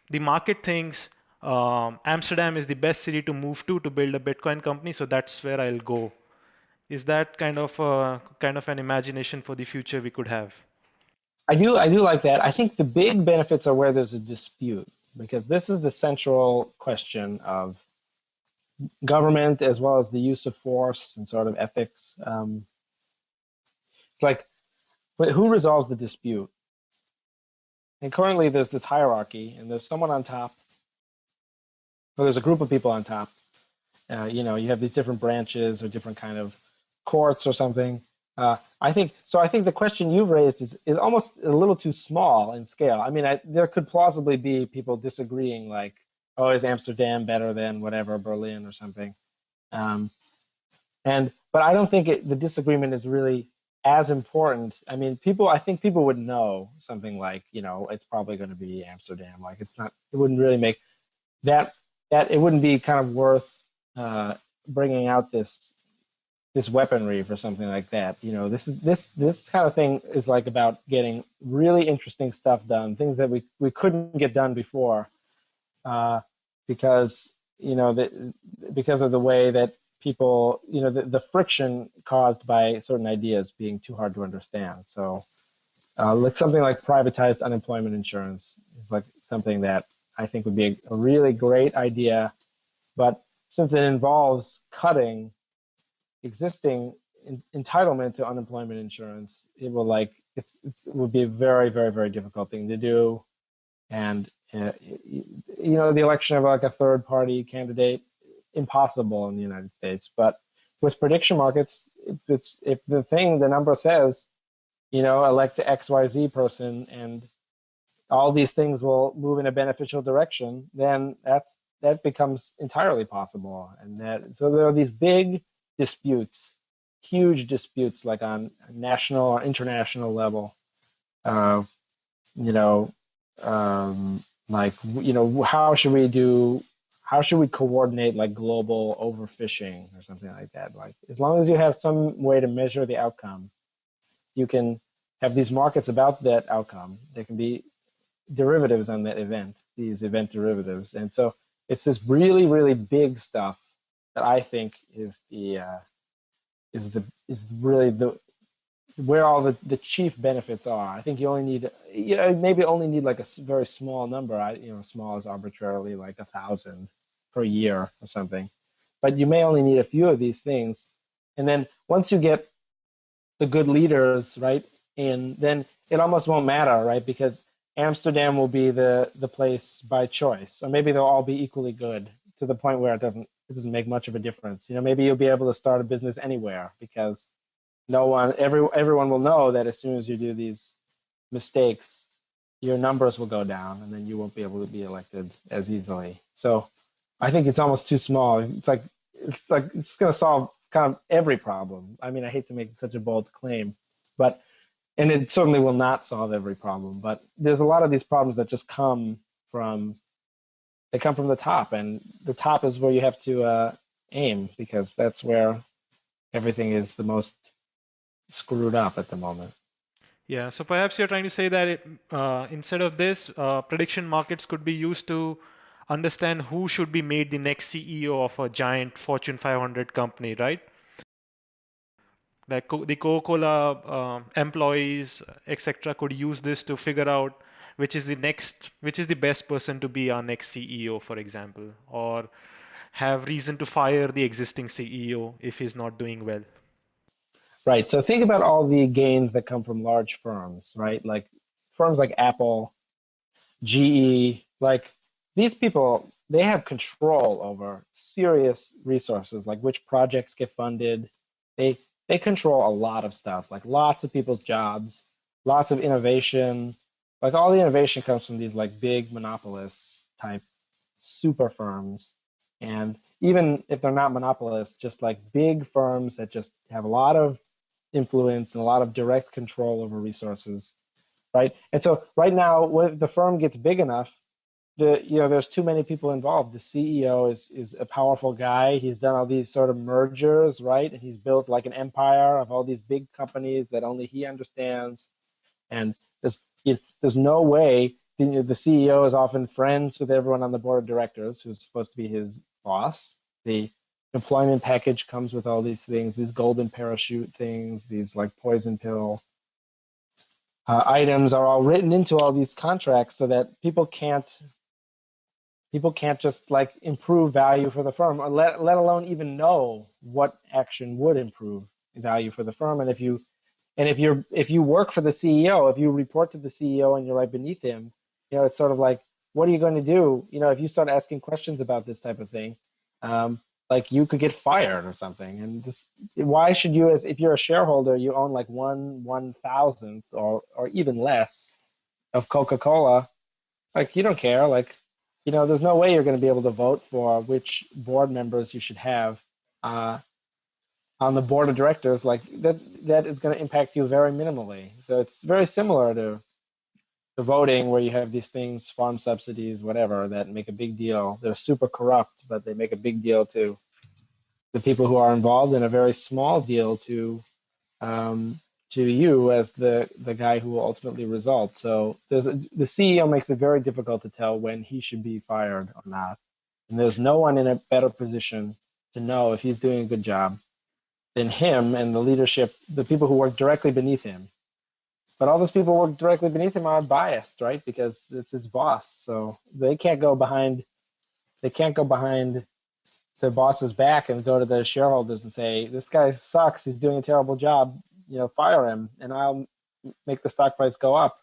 the market thinks um, Amsterdam is the best city to move to to build a Bitcoin company, so that's where I'll go. Is that kind of a, kind of an imagination for the future we could have? I do I do like that. I think the big benefits are where there's a dispute because this is the central question of government as well as the use of force and sort of ethics. Um, it's like, who resolves the dispute? And currently there's this hierarchy and there's someone on top, or there's a group of people on top. Uh, you know, you have these different branches or different kind of courts or something. Uh, I think so. I think the question you've raised is is almost a little too small in scale. I mean, I, there could plausibly be people disagreeing, like, "Oh, is Amsterdam better than whatever Berlin or something?" Um, and but I don't think it, the disagreement is really as important. I mean, people. I think people would know something like, you know, it's probably going to be Amsterdam. Like, it's not. It wouldn't really make that that it wouldn't be kind of worth uh, bringing out this this weaponry for something like that. You know, this is this this kind of thing is like about getting really interesting stuff done, things that we we couldn't get done before, uh, because you know the, because of the way that people you know the, the friction caused by certain ideas being too hard to understand. So, uh, like something like privatized unemployment insurance is like something that I think would be a, a really great idea, but since it involves cutting existing in, entitlement to unemployment insurance, it will like it's, it's, it would be a very very very difficult thing to do, and uh, you know the election of like a third party candidate impossible in the United States. But with prediction markets, if it's if the thing the number says, you know, elect the X Y Z person and all these things will move in a beneficial direction, then that's that becomes entirely possible. And that so there are these big disputes, huge disputes like on national or international level. Uh, you know, um, like you know, how should we do? How should we coordinate like global overfishing or something like that? Like as long as you have some way to measure the outcome, you can have these markets about that outcome. There can be derivatives on that event, these event derivatives, and so it's this really, really big stuff that I think is the uh, is the is really the where all the, the chief benefits are. I think you only need you know maybe only need like a very small number. I you know small is arbitrarily like a thousand per year or something, but you may only need a few of these things, and then once you get the good leaders right in, then it almost won't matter right because Amsterdam will be the the place by choice, or maybe they'll all be equally good to the point where it doesn't it doesn't make much of a difference. You know, maybe you'll be able to start a business anywhere because no one, every everyone will know that as soon as you do these mistakes, your numbers will go down, and then you won't be able to be elected as easily. So, I think it's almost too small. It's like it's like it's going to solve kind of every problem. I mean, I hate to make such a bold claim, but and it certainly will not solve every problem. But there's a lot of these problems that just come from they come from the top, and the top is where you have to uh, aim because that's where everything is the most screwed up at the moment. Yeah, so perhaps you're trying to say that it, uh, instead of this, uh, prediction markets could be used to understand who should be made the next CEO of a giant Fortune 500 company, right? Like the Coca-Cola uh, employees, etc., could use this to figure out which is the next, which is the best person to be our next CEO, for example, or have reason to fire the existing CEO if he's not doing well. Right. So think about all the gains that come from large firms, right? Like firms like Apple, GE, like these people, they have control over serious resources, like which projects get funded. They they control a lot of stuff, like lots of people's jobs, lots of innovation. Like all the innovation comes from these like big monopolists type super firms. And even if they're not monopolists, just like big firms that just have a lot of influence and a lot of direct control over resources, right? And so right now, when the firm gets big enough, the you know there's too many people involved. The CEO is is a powerful guy. He's done all these sort of mergers, right? And he's built like an empire of all these big companies that only he understands. And there's you know, there's no way the, the CEO is often friends with everyone on the board of directors, who's supposed to be his boss. The employment package comes with all these things, these golden parachute things, these like poison pill uh, items are all written into all these contracts so that people can't people can't just like improve value for the firm or let, let alone even know what action would improve value for the firm and if you and if you're if you work for the ceo if you report to the ceo and you're right beneath him you know it's sort of like what are you going to do you know if you start asking questions about this type of thing um, like you could get fired or something. And this, why should you, as if you're a shareholder, you own like one one thousandth or or even less of Coca-Cola, like you don't care. Like, you know, there's no way you're going to be able to vote for which board members you should have uh, on the board of directors. Like that that is going to impact you very minimally. So it's very similar to the voting where you have these things, farm subsidies, whatever, that make a big deal. They're super corrupt, but they make a big deal to the people who are involved and a very small deal to um, to you as the the guy who will ultimately result. So there's a, the CEO makes it very difficult to tell when he should be fired or not, and there's no one in a better position to know if he's doing a good job than him and the leadership, the people who work directly beneath him but all those people work directly beneath him are biased, right? Because it's his boss, so they can't go behind. They can't go behind the boss's back and go to the shareholders and say, "This guy sucks. He's doing a terrible job. You know, fire him, and I'll make the stock price go up."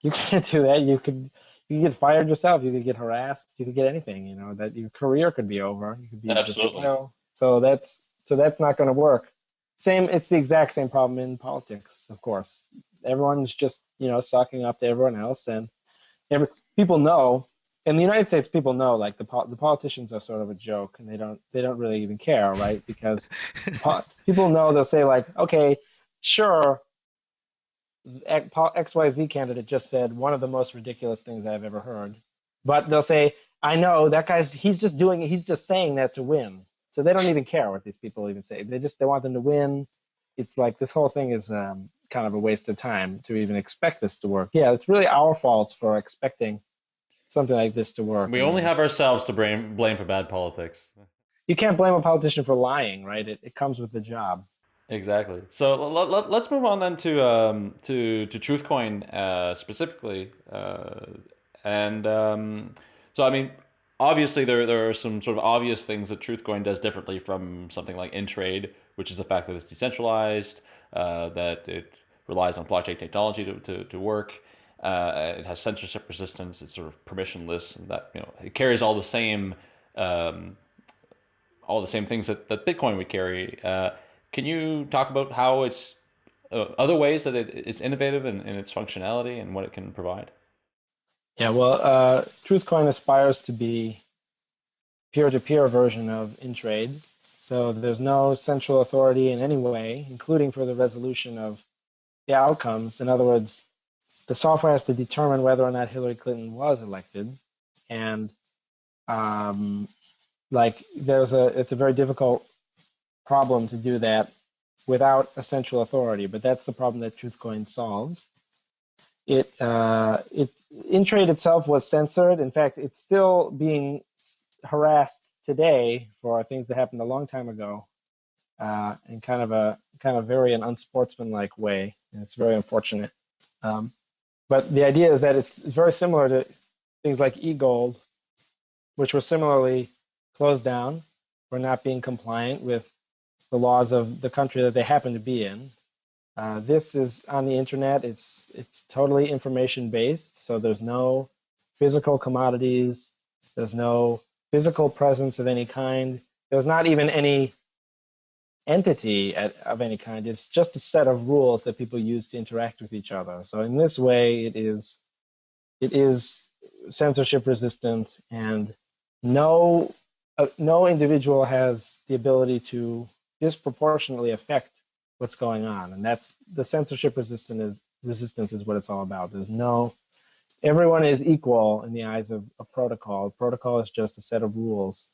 You <laughs> can't do that. You could you could get fired yourself. You could get harassed. You could get anything. You know that your career could be over. You could be absolutely. Just, you know, so that's so that's not going to work. Same. It's the exact same problem in politics, of course everyone's just you know sucking up to everyone else, and every, people know in the United States, people know like the the politicians are sort of a joke, and they don't they don't really even care, right? Because <laughs> people know they'll say like, okay, sure, XYZ candidate just said one of the most ridiculous things I've ever heard, but they'll say, I know that guy's he's just doing it, he's just saying that to win, so they don't even care what these people even say. They just they want them to win. It's like this whole thing is um, kind of a waste of time to even expect this to work. Yeah, it's really our fault for expecting something like this to work. We only have ourselves to blame, blame for bad politics. You can't blame a politician for lying, right? It, it comes with the job. Exactly. So let, let's move on then to um, to to TruthCoin uh, specifically, uh, and um, so I mean, obviously there there are some sort of obvious things that TruthCoin does differently from something like InTrade, which is the fact that it's decentralized, uh, that it relies on blockchain technology to, to, to work. Uh, it has censorship resistance. It's sort of permissionless. And that you know it carries all the same um, all the same things that, that Bitcoin would carry. Uh, can you talk about how it's uh, other ways that it, it's innovative in, in its functionality and what it can provide? Yeah, well, uh, TruthCoin aspires to be peer-to-peer version of InTrade. So there's no central authority in any way, including for the resolution of the outcomes. In other words, the software has to determine whether or not Hillary Clinton was elected, and um, like there's a it's a very difficult problem to do that without a central authority. But that's the problem that TruthCoin solves. It uh, it InTrade itself was censored. In fact, it's still being harassed today for things that happened a long time ago uh, in kind of a kind of very an unsportsmanlike way, and it's very unfortunate. Um, but the idea is that it's, it's very similar to things like eGold, which were similarly closed down for not being compliant with the laws of the country that they happen to be in. Uh, this is on the internet. It's it's totally information based, so there's no physical commodities. There's no physical presence of any kind. There's not even any entity at, of any kind. It's just a set of rules that people use to interact with each other. So in this way, it is it is censorship resistant, and no uh, no individual has the ability to disproportionately affect what's going on. And that's the censorship resistant is resistance is what it's all about. There's no everyone is equal in the eyes of a protocol. Protocol is just a set of rules.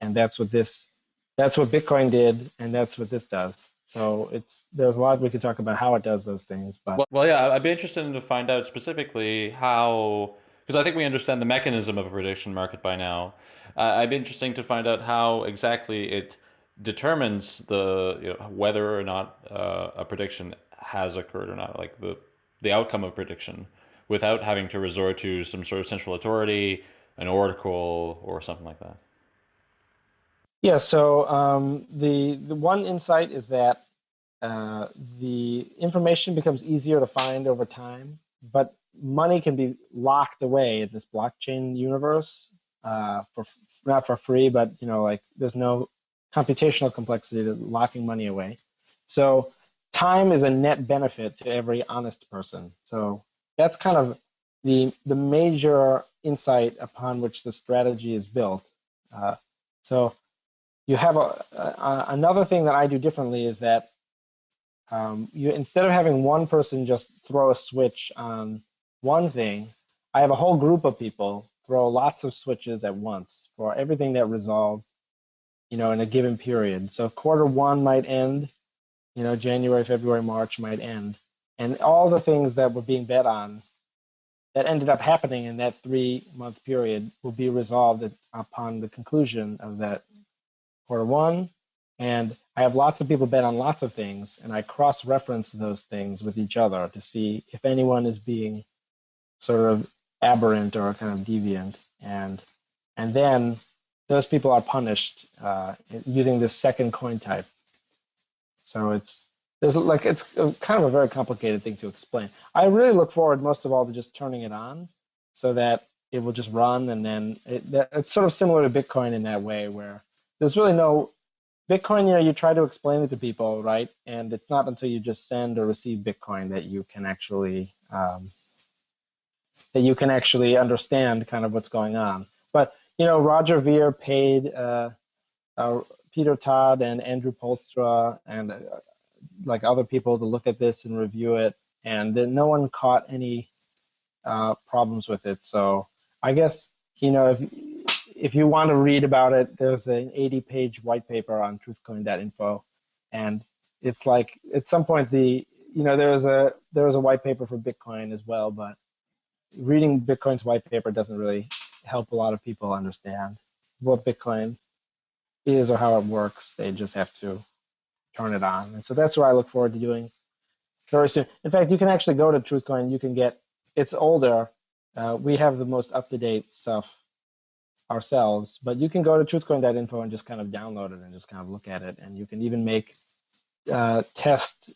And that's what this that's what Bitcoin did, and that's what this does. So it's there's a lot we could talk about how it does those things. But well, well yeah, I'd be interested to find out specifically how because I think we understand the mechanism of a prediction market by now. Uh, I'd be interesting to find out how exactly it determines the you know, whether or not uh, a prediction has occurred or not, like the the outcome of prediction, without having to resort to some sort of central authority, an oracle, or something like that. Yeah. So um, the the one insight is that uh, the information becomes easier to find over time, but money can be locked away in this blockchain universe uh, for not for free, but you know, like there's no computational complexity to locking money away. So time is a net benefit to every honest person. So that's kind of the the major insight upon which the strategy is built. Uh, so you have a, a, another thing that I do differently is that um, you instead of having one person just throw a switch on one thing, I have a whole group of people throw lots of switches at once for everything that resolves, you know, in a given period. So quarter one might end, you know, January, February, March might end. And all the things that were being bet on that ended up happening in that three month period will be resolved upon the conclusion of that quarter one. And I have lots of people bet on lots of things, and I cross reference those things with each other to see if anyone is being sort of aberrant or kind of deviant, and and then those people are punished uh, using this second coin type. So it's there's like it's kind of a very complicated thing to explain. I really look forward most of all to just turning it on, so that it will just run, and then it, it's sort of similar to Bitcoin in that way, where there's really no Bitcoin. You know, you try to explain it to people, right? And it's not until you just send or receive Bitcoin that you can actually um, that you can actually understand kind of what's going on. You know, Roger Ver paid uh, uh, Peter Todd and Andrew Poelstra and uh, like other people to look at this and review it, and then no one caught any uh, problems with it. So I guess you know if if you want to read about it, there's an 80-page white paper on truthcoin.info, and it's like at some point the you know there was a there was a white paper for Bitcoin as well, but reading Bitcoin's white paper doesn't really help a lot of people understand what Bitcoin is or how it works. They just have to turn it on. And so that's what I look forward to doing very soon. In fact, you can actually go to TruthCoin. You can get, it's older. Uh, we have the most up-to-date stuff ourselves, but you can go to truthcoin.info and just kind of download it and just kind of look at it. And you can even make uh, test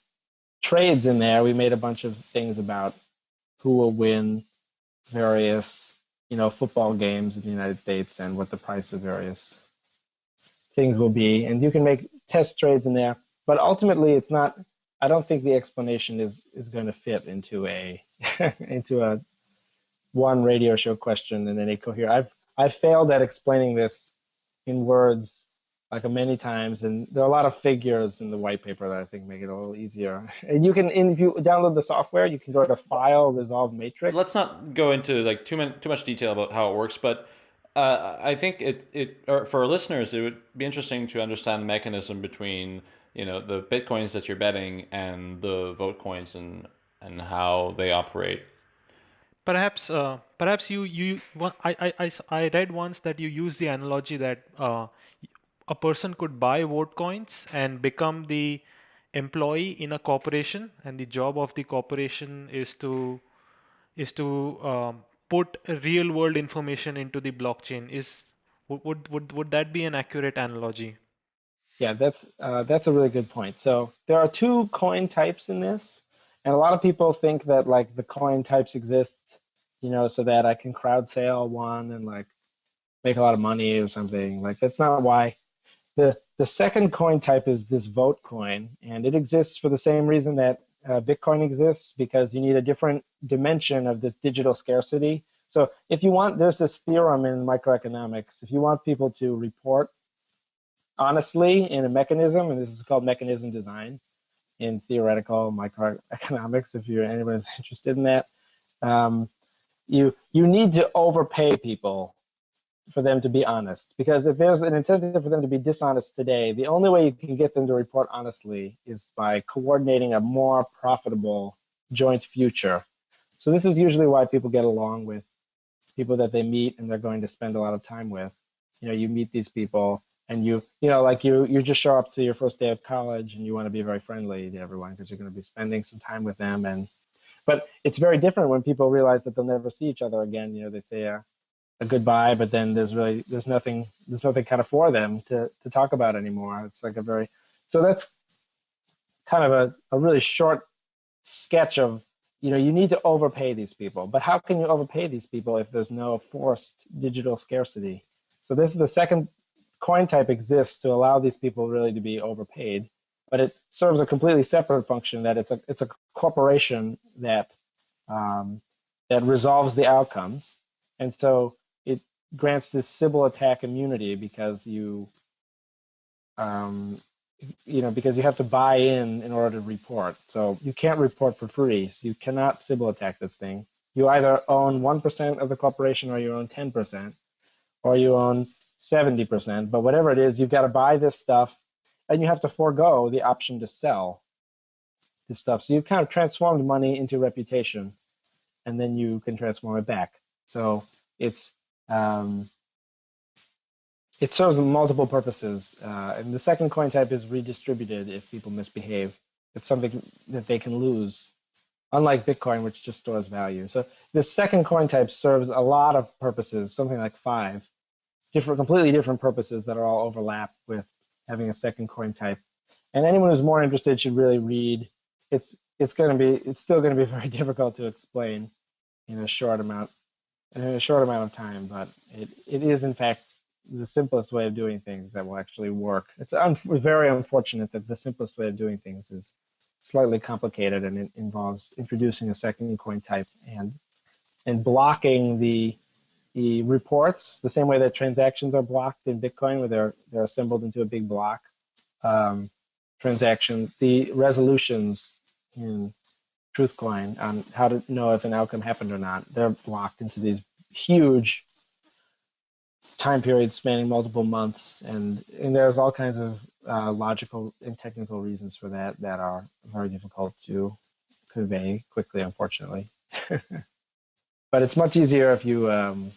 trades in there. We made a bunch of things about who will win various, you know, football games in the United States and what the price of various things will be. And you can make test trades in there. But ultimately, it's not. I don't think the explanation is is going to fit into a <laughs> into a one radio show question and then a coherent. I've I've failed at explaining this in words like many times, and there are a lot of figures in the white paper that I think make it a little easier. And you can, if you download the software, you can go to File, Resolve Matrix. Let's not go into like too many, too much detail about how it works, but uh, I think it it for our listeners, it would be interesting to understand the mechanism between you know the bitcoins that you're betting and the vote coins and and how they operate. Perhaps, uh, perhaps you you I, I I read once that you use the analogy that uh, a person could buy vote coins and become the employee in a corporation and the job of the corporation is to is to um, put real world information into the blockchain. Is would would would that be an accurate analogy? Yeah, that's uh, that's a really good point. So there are two coin types in this, and a lot of people think that like the coin types exist, you know, so that I can crowd sale one and like make a lot of money or something. Like that's not why. The the second coin type is this vote coin, and it exists for the same reason that uh, Bitcoin exists because you need a different dimension of this digital scarcity. So if you want, there's this theorem in microeconomics. If you want people to report honestly in a mechanism, and this is called mechanism design in theoretical microeconomics, if you're anybody's <laughs> interested in that, um, you you need to overpay people for them to be honest. Because if there's an incentive for them to be dishonest today, the only way you can get them to report honestly is by coordinating a more profitable joint future. So this is usually why people get along with people that they meet and they're going to spend a lot of time with. You know, you meet these people and you, you know, like you, you just show up to your first day of college and you want to be very friendly to everyone because you're going to be spending some time with them. And, but it's very different when people realize that they'll never see each other again. You know, they say, uh, a goodbye, but then there's really there's nothing there's nothing kind of for them to to talk about anymore. It's like a very so that's kind of a, a really short sketch of you know you need to overpay these people, but how can you overpay these people if there's no forced digital scarcity? So this is the second coin type exists to allow these people really to be overpaid, but it serves a completely separate function that it's a it's a corporation that um, that resolves the outcomes. And so grants this Sybil attack immunity because you, um, you know, because you have to buy in in order to report. So you can't report for free. So you cannot Sybil attack this thing. You either own 1% of the corporation or you own 10% or you own 70%. But whatever it is, you've got to buy this stuff and you have to forego the option to sell this stuff. So you've kind of transformed money into reputation and then you can transform it back. So it's um, it serves multiple purposes. Uh, and the second coin type is redistributed if people misbehave. It's something that they can lose, unlike Bitcoin, which just stores value. So the second coin type serves a lot of purposes, something like five, different, completely different purposes that are all overlapped with having a second coin type. And anyone who's more interested should really read. It's it's going to be it's still going to be <laughs> very difficult to explain in a short amount a short amount of time, but it, it is in fact the simplest way of doing things that will actually work. It's un very unfortunate that the simplest way of doing things is slightly complicated and it involves introducing a second coin type and and blocking the the reports the same way that transactions are blocked in Bitcoin, where they're they're assembled into a big block. Um, transactions, the resolutions in Truthcoin on how to know if an outcome happened or not. They're locked into these huge time periods spanning multiple months, and and there's all kinds of uh, logical and technical reasons for that that are very difficult to convey quickly, unfortunately. <laughs> but it's much easier if you um,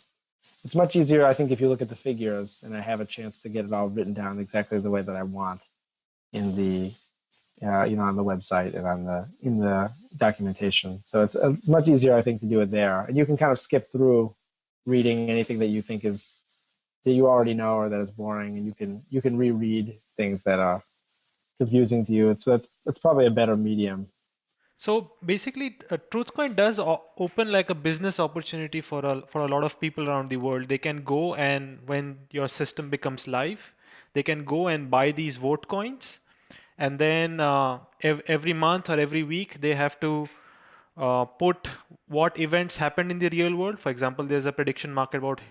it's much easier, I think, if you look at the figures and I have a chance to get it all written down exactly the way that I want in the uh, you know, on the website and on the in the documentation. So it's, it's much easier, I think, to do it there. And you can kind of skip through reading anything that you think is that you already know or that is boring, and you can you can reread things that are confusing to you. So that's that's probably a better medium. So basically, uh, TruthCoin does open like a business opportunity for a for a lot of people around the world. They can go and when your system becomes live, they can go and buy these vote coins and then uh, ev every month or every week they have to uh, put what events happened in the real world. For example, there's a prediction market about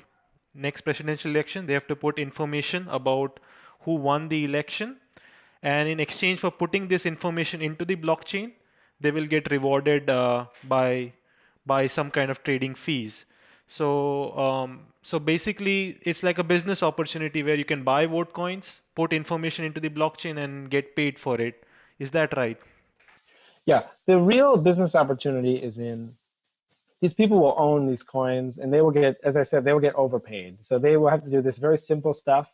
next presidential election. They have to put information about who won the election. And in exchange for putting this information into the blockchain, they will get rewarded uh, by, by some kind of trading fees. So, um, so basically, it's like a business opportunity where you can buy vote coins, put information into the blockchain, and get paid for it. Is that right? Yeah, the real business opportunity is in these people will own these coins, and they will get, as I said, they will get overpaid. So they will have to do this very simple stuff,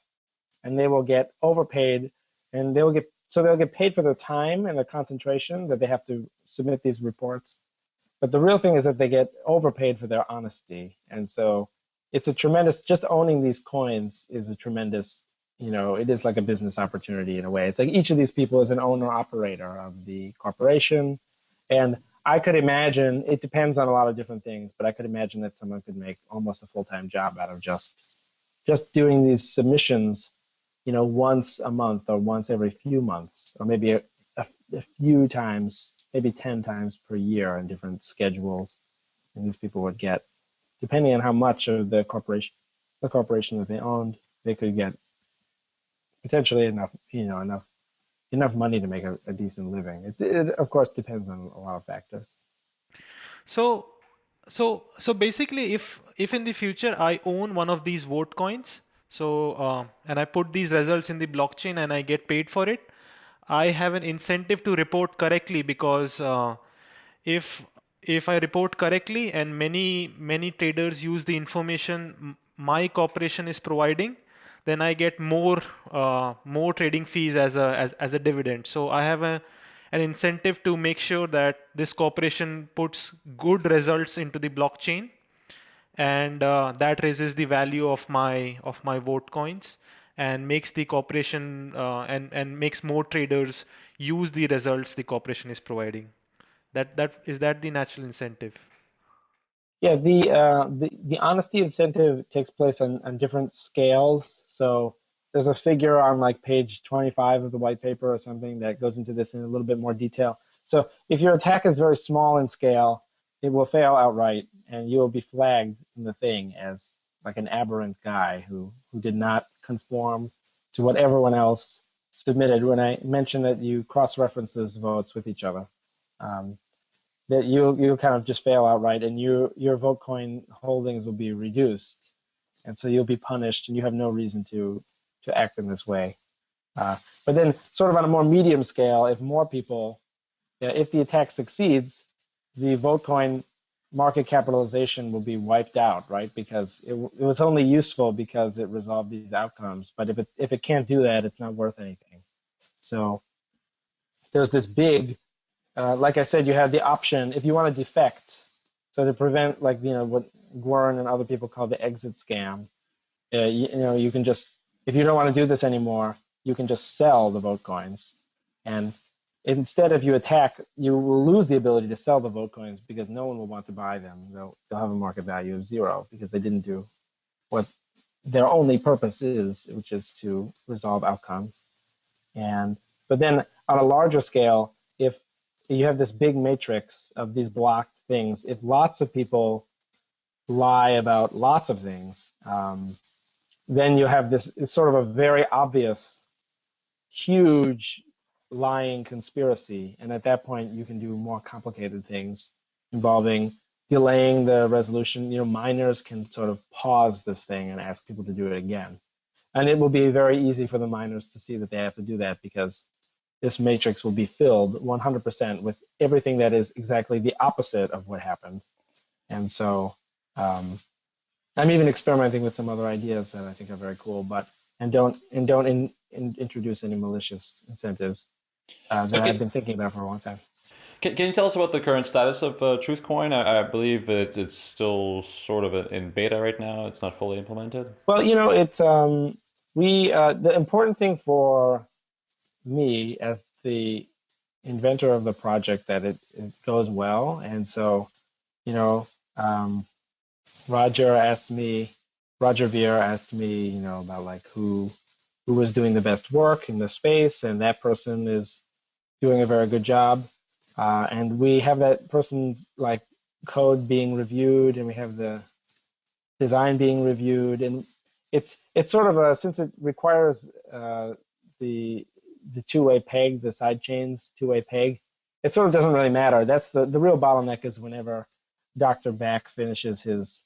and they will get overpaid, and they will get so they'll get paid for their time and their concentration that they have to submit these reports But the real thing is that they get overpaid for their honesty. And so it's a tremendous, just owning these coins is a tremendous, you know, it is like a business opportunity in a way. It's like each of these people is an owner operator of the corporation. And I could imagine, it depends on a lot of different things, but I could imagine that someone could make almost a full-time job out of just just doing these submissions, you know, once a month or once every few months, or maybe a, a, a few times, maybe 10 times per year in different schedules. And these people would get, depending on how much of the corporation, the corporation that they owned, they could get potentially enough, you know, enough enough money to make a, a decent living. It, it, of course, depends on a lot of factors. So so so basically if if in the future i own one of these vote coins so uh, and i put these results in the blockchain and i get paid for it i have an incentive to report correctly because uh, if if i report correctly and many many traders use the information my corporation is providing then i get more uh, more trading fees as a as, as a dividend. So i have a an incentive to make sure that this corporation puts good results into the blockchain and uh, that raises the value of my of my vote coins and makes the corporation uh, and and makes more traders use the results the corporation is providing. That that is that the natural incentive yeah the uh, the, the honesty incentive takes place on, on different scales so there's a figure on like page 25 of the white paper or something that goes into this in a little bit more detail. So if your attack is very small in scale, it will fail outright and you will be flagged in the thing as like an aberrant guy who, who did not conform to what everyone else submitted when I mentioned that you cross-reference those votes with each other. Um, that you you kind of just fail outright and your your vote coin holdings will be reduced and so you'll be punished and you have no reason to to act in this way. Uh, but then sort of on a more medium scale, if more people, if the attack succeeds, the Votecoin market capitalization will be wiped out, right? Because it, it was only useful because it resolved these outcomes. But if it, if it can't do that, it's not worth anything. So there's this big, uh, like I said, you have the option, if you want to defect, so to prevent like, you know, what Gwern and other people call the exit scam, uh, you, you know, you can just if you don't want to do this anymore, you can just sell the vote coins. And instead of you attack, you will lose the ability to sell the vote coins because no one will want to buy them. They'll, they'll have a market value of zero because they didn't do what their only purpose is, which is to resolve outcomes. And but then on a larger scale, if you have this big matrix of these blocked things, if lots of people lie about lots of things, um, then you have this sort of a very obvious, huge lying conspiracy. And at that point, you can do more complicated things involving delaying the resolution. You know, miners can sort of pause this thing and ask people to do it again. And it will be very easy for the miners to see that they have to do that because this matrix will be filled 100% with everything that is exactly the opposite of what happened. And so um, I'm even experimenting with some other ideas that I think are very cool, but and don't and don't in, in, introduce any malicious incentives uh, that okay. I've been thinking about for a long time. Can, can you tell us about the current status of uh, Truthcoin? I, I believe it, it's still sort of in beta right now. It's not fully implemented. Well, you know, it's um, we uh, the important thing for me as the inventor of the project that it, it goes well, and so you know. Um, Roger asked me, Roger Ver asked me, you know, about like who who was doing the best work in the space, and that person is doing a very good job. Uh, and we have that person's like code being reviewed, and we have the design being reviewed, and it's it's sort of a since it requires uh, the the two-way peg, the side chains two-way peg. It sort of doesn't really matter. That's the the real bottleneck is whenever Dr. Back finishes his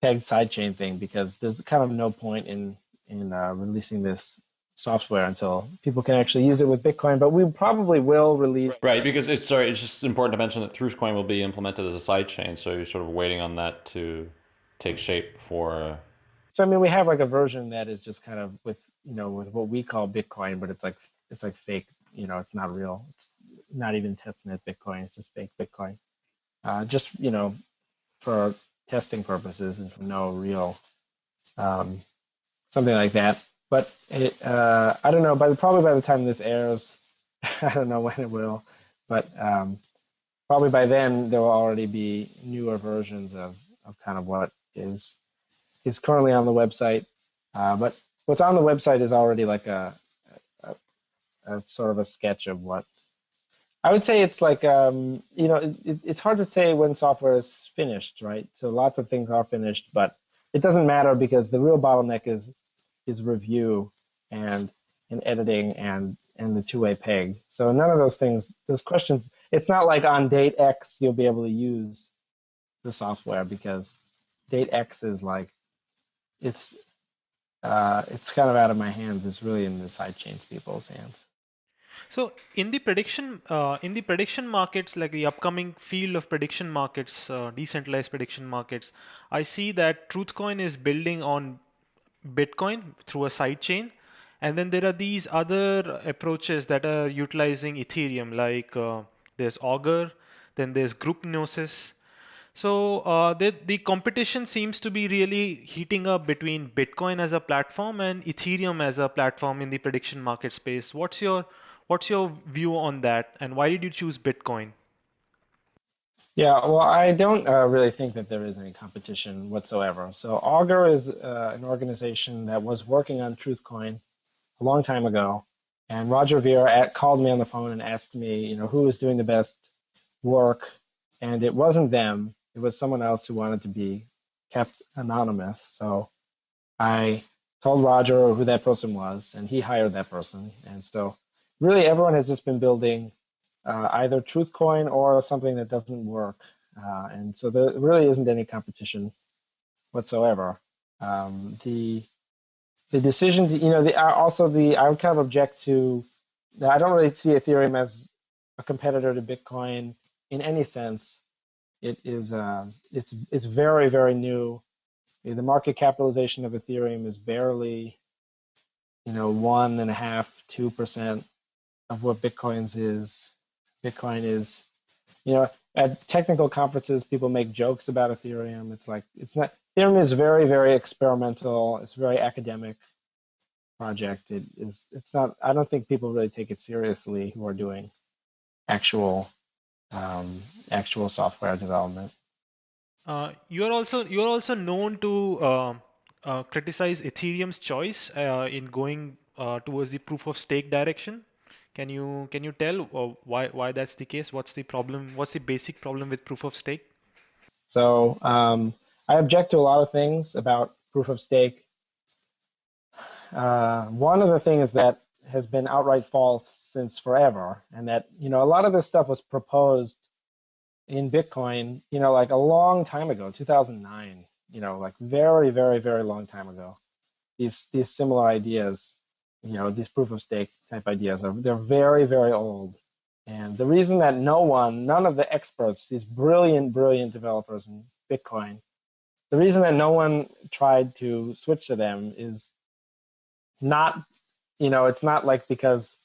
pegged sidechain thing because there's kind of no point in in uh, releasing this software until people can actually use it with Bitcoin. But we probably will release right because it's sorry. It's just important to mention that Truthcoin will be implemented as a sidechain, so you're sort of waiting on that to take shape for. Uh... So I mean, we have like a version that is just kind of with you know with what we call Bitcoin, but it's like it's like fake. You know, it's not real. It's not even testnet Bitcoin. It's just fake Bitcoin. uh, just you know for testing purposes and for no real um, something like that. But it, uh, I don't know. By the, probably by the time this airs, <laughs> I don't know when it will, but um, probably by then there will already be newer versions of, of kind of what is is currently on the website. Uh, but what's on the website is already like a, a, a, sort of a sketch of what I would say it's like um, you know it, it's hard to say when software is finished, right? So lots of things are finished, but it doesn't matter because the real bottleneck is is review and and editing and and the two-way peg. So none of those things, those questions, it's not like on date X you'll be able to use the software because date X is like it's uh, it's kind of out of my hands. It's really in the sidechains people's hands. So in the prediction uh, in the prediction markets, like the upcoming field of prediction markets, uh, decentralized prediction markets, I see that Truthcoin is building on Bitcoin through a sidechain, and then there are these other approaches that are utilizing Ethereum, like uh, there's Augur, then there's Group Gnosis, so uh, the, the competition seems to be really heating up between Bitcoin as a platform and Ethereum as a platform in the prediction market space. What's your what's your view on that, and why did you choose Bitcoin? Yeah, well, I don't uh, really think that there is any competition whatsoever. So Augur is uh, an organization that was working on Truthcoin a long time ago, and Roger Ver at, called me on the phone and asked me, you know, who was doing the best work, and it wasn't them it was someone else who wanted to be kept anonymous. So I told Roger who that person was, and he hired that person. And so really everyone has just been building uh, either Truthcoin or something that doesn't work. Uh, and so there really isn't any competition whatsoever. Um, the the decision to, you know, the, uh, also the, I would kind of object to, I don't really see Ethereum as a competitor to Bitcoin in any sense. It is uh, it's it's very very new. The market capitalization of Ethereum is barely, you know, one and a half, two percent of what Bitcoin's is. Bitcoin is, you know, at technical conferences, people make jokes about Ethereum. It's like it's not. Ethereum is very very experimental. It's very academic project. It is. It's not. I don't think people really take it seriously who are doing actual um, actual software development. Uh, you're also you're also known to uh, uh, criticize Ethereum's choice uh, in going uh, towards the proof of stake direction. Can you can you tell uh, why why that's the case? What's the problem? What's the basic problem with proof of stake? So um, I object to a lot of things about proof of stake. one of the things is that has been outright false since forever, and that you know a lot of this stuff was proposed in Bitcoin, you know, like a long time ago, 2009, you know, like very, very, very long time ago. These these similar ideas, you know, these proof of stake type ideas are they're very, very old. And the reason that no one, none of the experts, these brilliant, brilliant developers in Bitcoin, the reason that no one tried to switch to them is not you know, it's not like because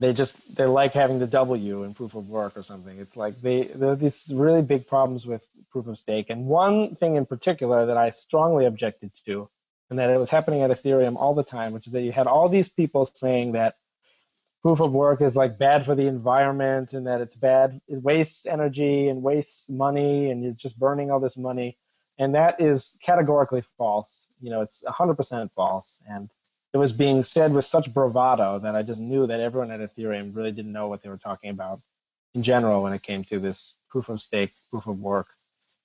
they just they like having the W in proof of work or something. It's like they there are these really big problems with proof of stake. And one thing in particular that I strongly objected to, and that it was happening at Ethereum all the time, which is that you had all these people saying that proof of work is like bad for the environment and that it's bad, it wastes energy and wastes money and you're just burning all this money. And that is categorically false. You know, it's 100% false. And it was being said with such bravado that I just knew that everyone at Ethereum really didn't know what they were talking about in general when it came to this proof of stake, proof of work.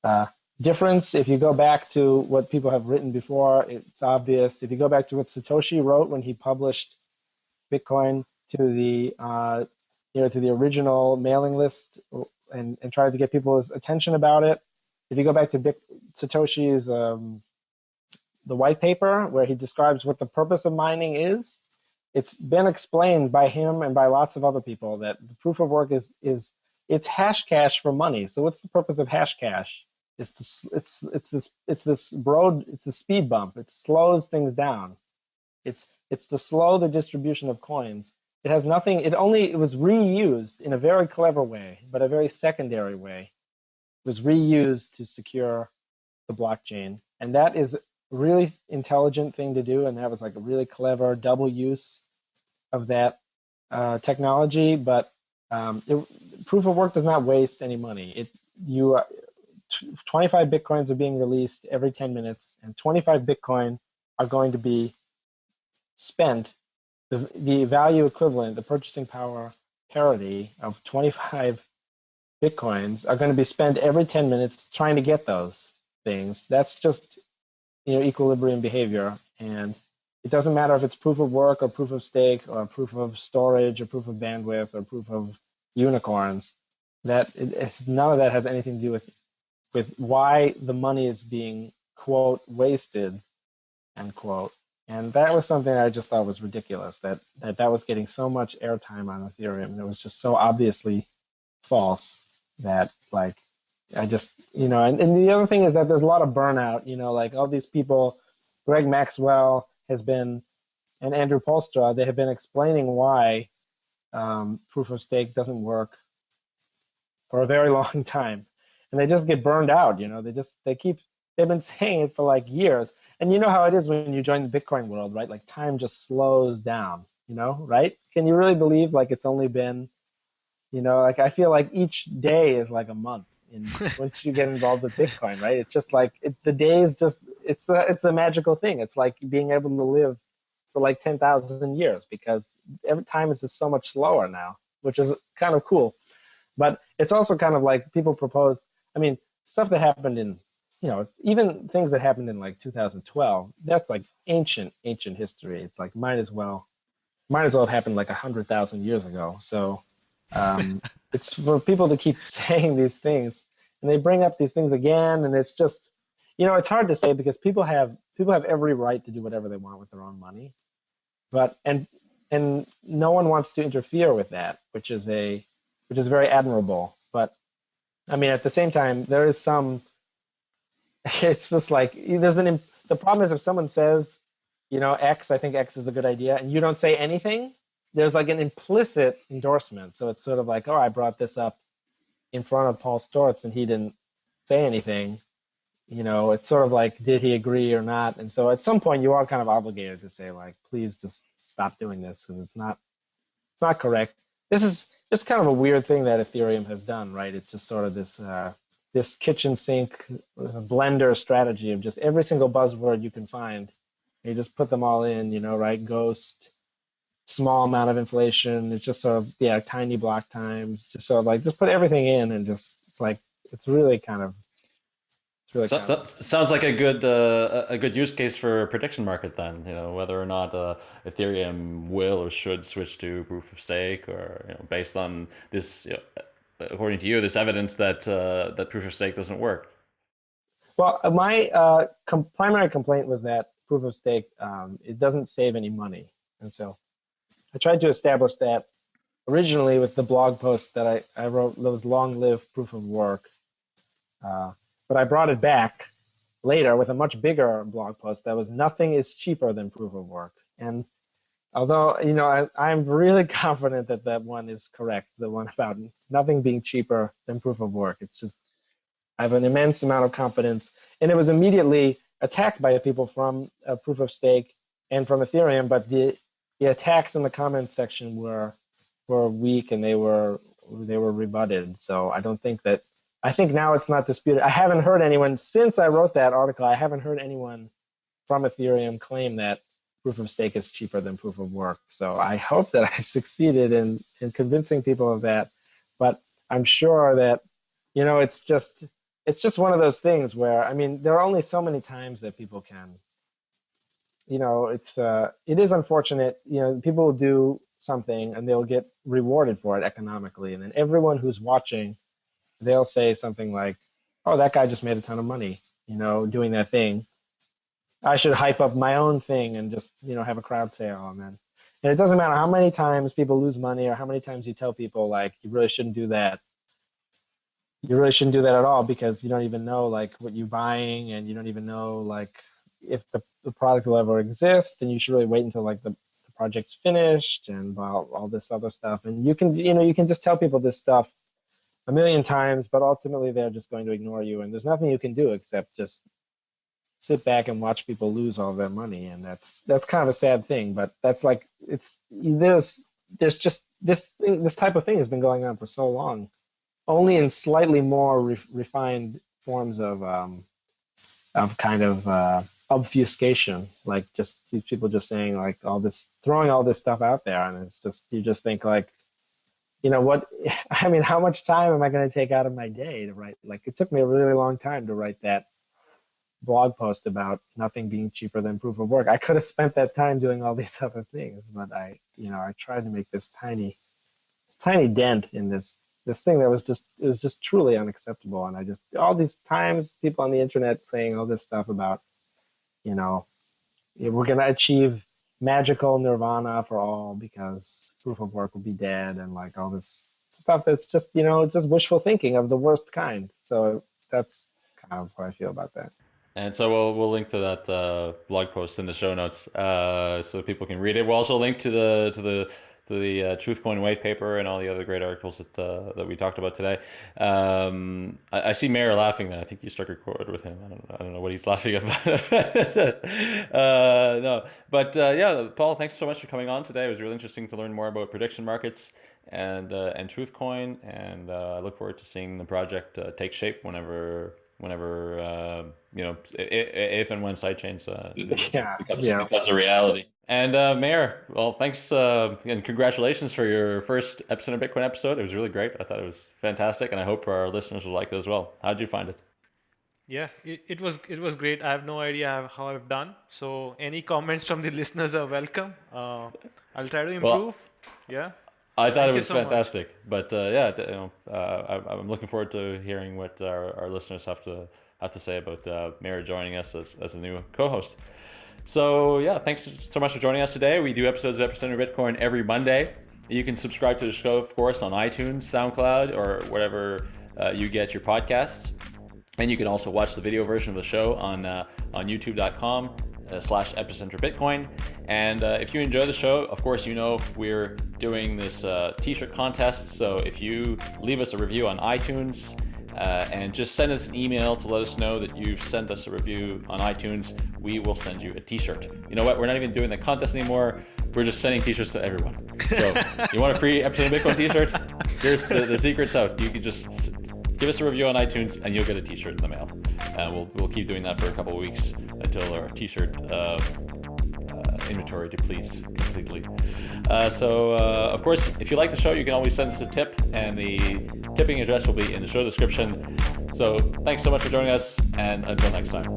Uh, difference, if you go back to what people have written before, it's obvious. If you go back to what Satoshi wrote when he published Bitcoin to the uh, you know to the original mailing list and, and tried to get people's attention about it. If you go back to Bit Satoshi's um, the white paper where he describes what the purpose of mining is. It's been explained by him and by lots of other people that the proof of work is is it's Hashcash for money. So what's the purpose of Hashcash? It's to, it's it's this it's this road it's a speed bump. It slows things down. It's it's to slow the distribution of coins. It has nothing. It only it was reused in a very clever way, but a very secondary way was reused to secure the blockchain. And that is really intelligent thing to do. And that was like a really clever double use of that uh, technology. But um, it, proof of work does not waste any money. It you uh, 25 bitcoins are being released every 10 minutes, and 25 bitcoin are going to be spent the the value equivalent, the purchasing power parity of 25 bitcoins are going to be spent every 10 minutes trying to get those things. That's just you know equilibrium behavior, and it doesn't matter if it's proof of work or proof of stake or proof of storage or proof of bandwidth or proof of unicorns. That it's none of that has anything to do with with why the money is being quote wasted end quote and that was something I just thought was ridiculous that that, that was getting so much airtime on Ethereum. And it was just so obviously false that like I just you know and, and the other thing is that there's a lot of burnout, you know, like all these people, Greg Maxwell has been and Andrew Poelstra, they have been explaining why um, proof of stake doesn't work for a very <laughs> long time. And they just get burned out, you know, they just they keep they've been saying it for like years. And you know how it is when you join the bitcoin world right? Like time just slows down you know right? Can you really believe like it's only been you know like i feel like each day is like a month in <laughs> once you get involved with bitcoin right it's just like it, the is just it's a it's a magical thing it's like being able to live for like 10,000 years because every time is just so much slower now which is kind of cool but it's also kind of like people propose i mean stuff that happened in you know, even things that happened in like 2012, that's like ancient, ancient history. It's like might as well, might as well have happened like a hundred thousand years ago. So um, it's for people to keep <laughs> saying these things, and they bring up these things again, and it's just, you know, it's hard to say because people have people have every right to do whatever they want with their own money, but and and no one wants to interfere with that, which is a which is very admirable. But I mean, at the same time, there is some <laughs> it's just like there's an the problem is if someone says you know x i think x is a good idea and you don't say anything there's like an implicit endorsement. So it's sort of like oh i brought this up in front of paul Sztorc and he didn't say anything. You know it's sort of like did he agree or not? And so at some point you are kind of obligated to say like please just stop doing this because it's not it's not correct. This is just kind of a weird thing that ethereum has done right? It's just sort of this uh, this kitchen sink blender strategy of just every single buzzword you can find. You just put them all in, you know, right? Ghost, small amount of inflation. It's just sort of, yeah, tiny block times. Just sort of like, just put everything in and just, it's like, it's really kind of, Really so, so, sounds like a good uh, a good use case for a prediction market then. You know whether or not uh, Ethereum will or should switch to proof of stake, or you know, based on this you know, according to you, this evidence that uh, that proof of stake doesn't work? Well, my uh, com primary complaint was that proof of stake um, it doesn't save any money, and so I tried to establish that originally with the blog post that I, I wrote that was long live proof of work, uh, but I brought it back later with a much bigger blog post that was nothing is cheaper than proof of work, and Although, you know, I, I'm really <laughs> confident that that one is correct, the one about nothing being cheaper than proof of work. It's just, I have an immense amount of confidence. And it was immediately attacked by people from uh, proof of stake and from Ethereum, but the, the attacks in the comments section were were weak and they were they were rebutted. So I don't think that I think now it's not disputed. I haven't heard anyone since I wrote that article. I haven't heard anyone from Ethereum claim that proof of stake is cheaper than proof of work. So I hope that I <laughs> succeeded in, in convincing people of that. But I'm sure that, you know, it's just it's just one of those things where I mean, there are only so many times that people can, you know, it's uh, it is unfortunate. You know, people will do something and they'll get rewarded for it economically, and then everyone who's watching, they'll say something like, "Oh, that guy just made a ton of money," you know, doing that thing I should hype up my own thing and just you know have a crowd sale and then and it doesn't matter how many times people lose money or how many times you tell people like you really shouldn't do that. You really shouldn't do that at all because you don't even know like what you're buying and you don't even know like if the, the product will ever exist and you should really wait until like the, the project's finished and all, all this other stuff and you can you know you can just tell people this stuff a million times, but ultimately they're just going to ignore you, and there's nothing you can do except just sit back and watch people lose all their money, and that's that's kind of a sad thing. But that's like it's there's there's just this thing, this type of thing has been going on for so long, only in slightly more re refined forms of um, of kind of uh, obfuscation, like just people just saying like all this, throwing all this stuff out there, and it's just you just think like, you know what? <laughs> I mean, how much time am I going to take out of my day to write? Like it took me a really long time to write that blog post about nothing being cheaper than proof of work. I could have spent that time doing all these <laughs> other things, but I, you know, I tried to make this tiny, this tiny dent in this this thing that was just it was just truly unacceptable. And I just all these times people on the internet saying all this stuff about, you know, we're gonna achieve magical nirvana for all because proof of work will be dead and like all this stuff that's just you know just wishful thinking of the worst kind. So that's kind of how I feel about that. And so we'll we'll link to that uh, blog post in the show notes uh, so people can read it. We'll also link to the to the to the uh, Truthcoin white paper and all the other great articles that uh, that we talked about today. Um, I, I, see Meher laughing. Then I think you struck a chord with him. I don't, I don't know what he's <laughs> laughing about. <laughs> uh, no, but uh, yeah, Paul, thanks so much for coming on today. It was really interesting to learn more about prediction markets and uh, and Truthcoin, and uh, I look forward to seeing the project take shape whenever whenever uh, you know if, and when sidechains uh, <laughs> yeah, becomes, yeah. becomes a reality. And uh, Meher, well, thanks uh, and congratulations for your first Epicenter Bitcoin episode. It was really great. I thought it was fantastic, and I hope our listeners will like it as well. How did you find it? Yeah, it, it was it was great. I have no idea how I've done. So any comments from the <laughs> listeners are welcome. Uh, I'll try to improve. Well, yeah. I thought Thank it was so fantastic, much. but uh, yeah, you know, uh, I, am looking forward to hearing what our, our listeners have to have to say about uh, Meher joining us as, as a new co-host. So yeah, thanks so much for joining us today. We do episodes of Epicenter Bitcoin every Monday. You can subscribe to the show, of course, on iTunes, SoundCloud, or whatever uh, you get your podcasts. And you can also watch the video version of the show on uh, on YouTube.com uh, slash epicenter bitcoin and uh, if you enjoy the show of course you know we're doing this uh, t-shirt contest so if you leave us a review on itunes uh, and just send us an email to let us know that you've sent us a review on itunes. We will send you a t-shirt. You know what? We're not even doing the contest anymore. We're just sending t-shirts to everyone. So <laughs> you want a free epicenter bitcoin t-shirt? Here's the, the secrets out you can just give us a review on iTunes and you'll get a t-shirt in the mail. And we'll, we'll keep doing that for a couple of weeks until our t-shirt uh, uh, inventory depletes completely. Uh, so, uh, of course, if you like the show, you can always send us a tip, and the tipping address will be in the show description. So, thanks so much for joining us, and until next time.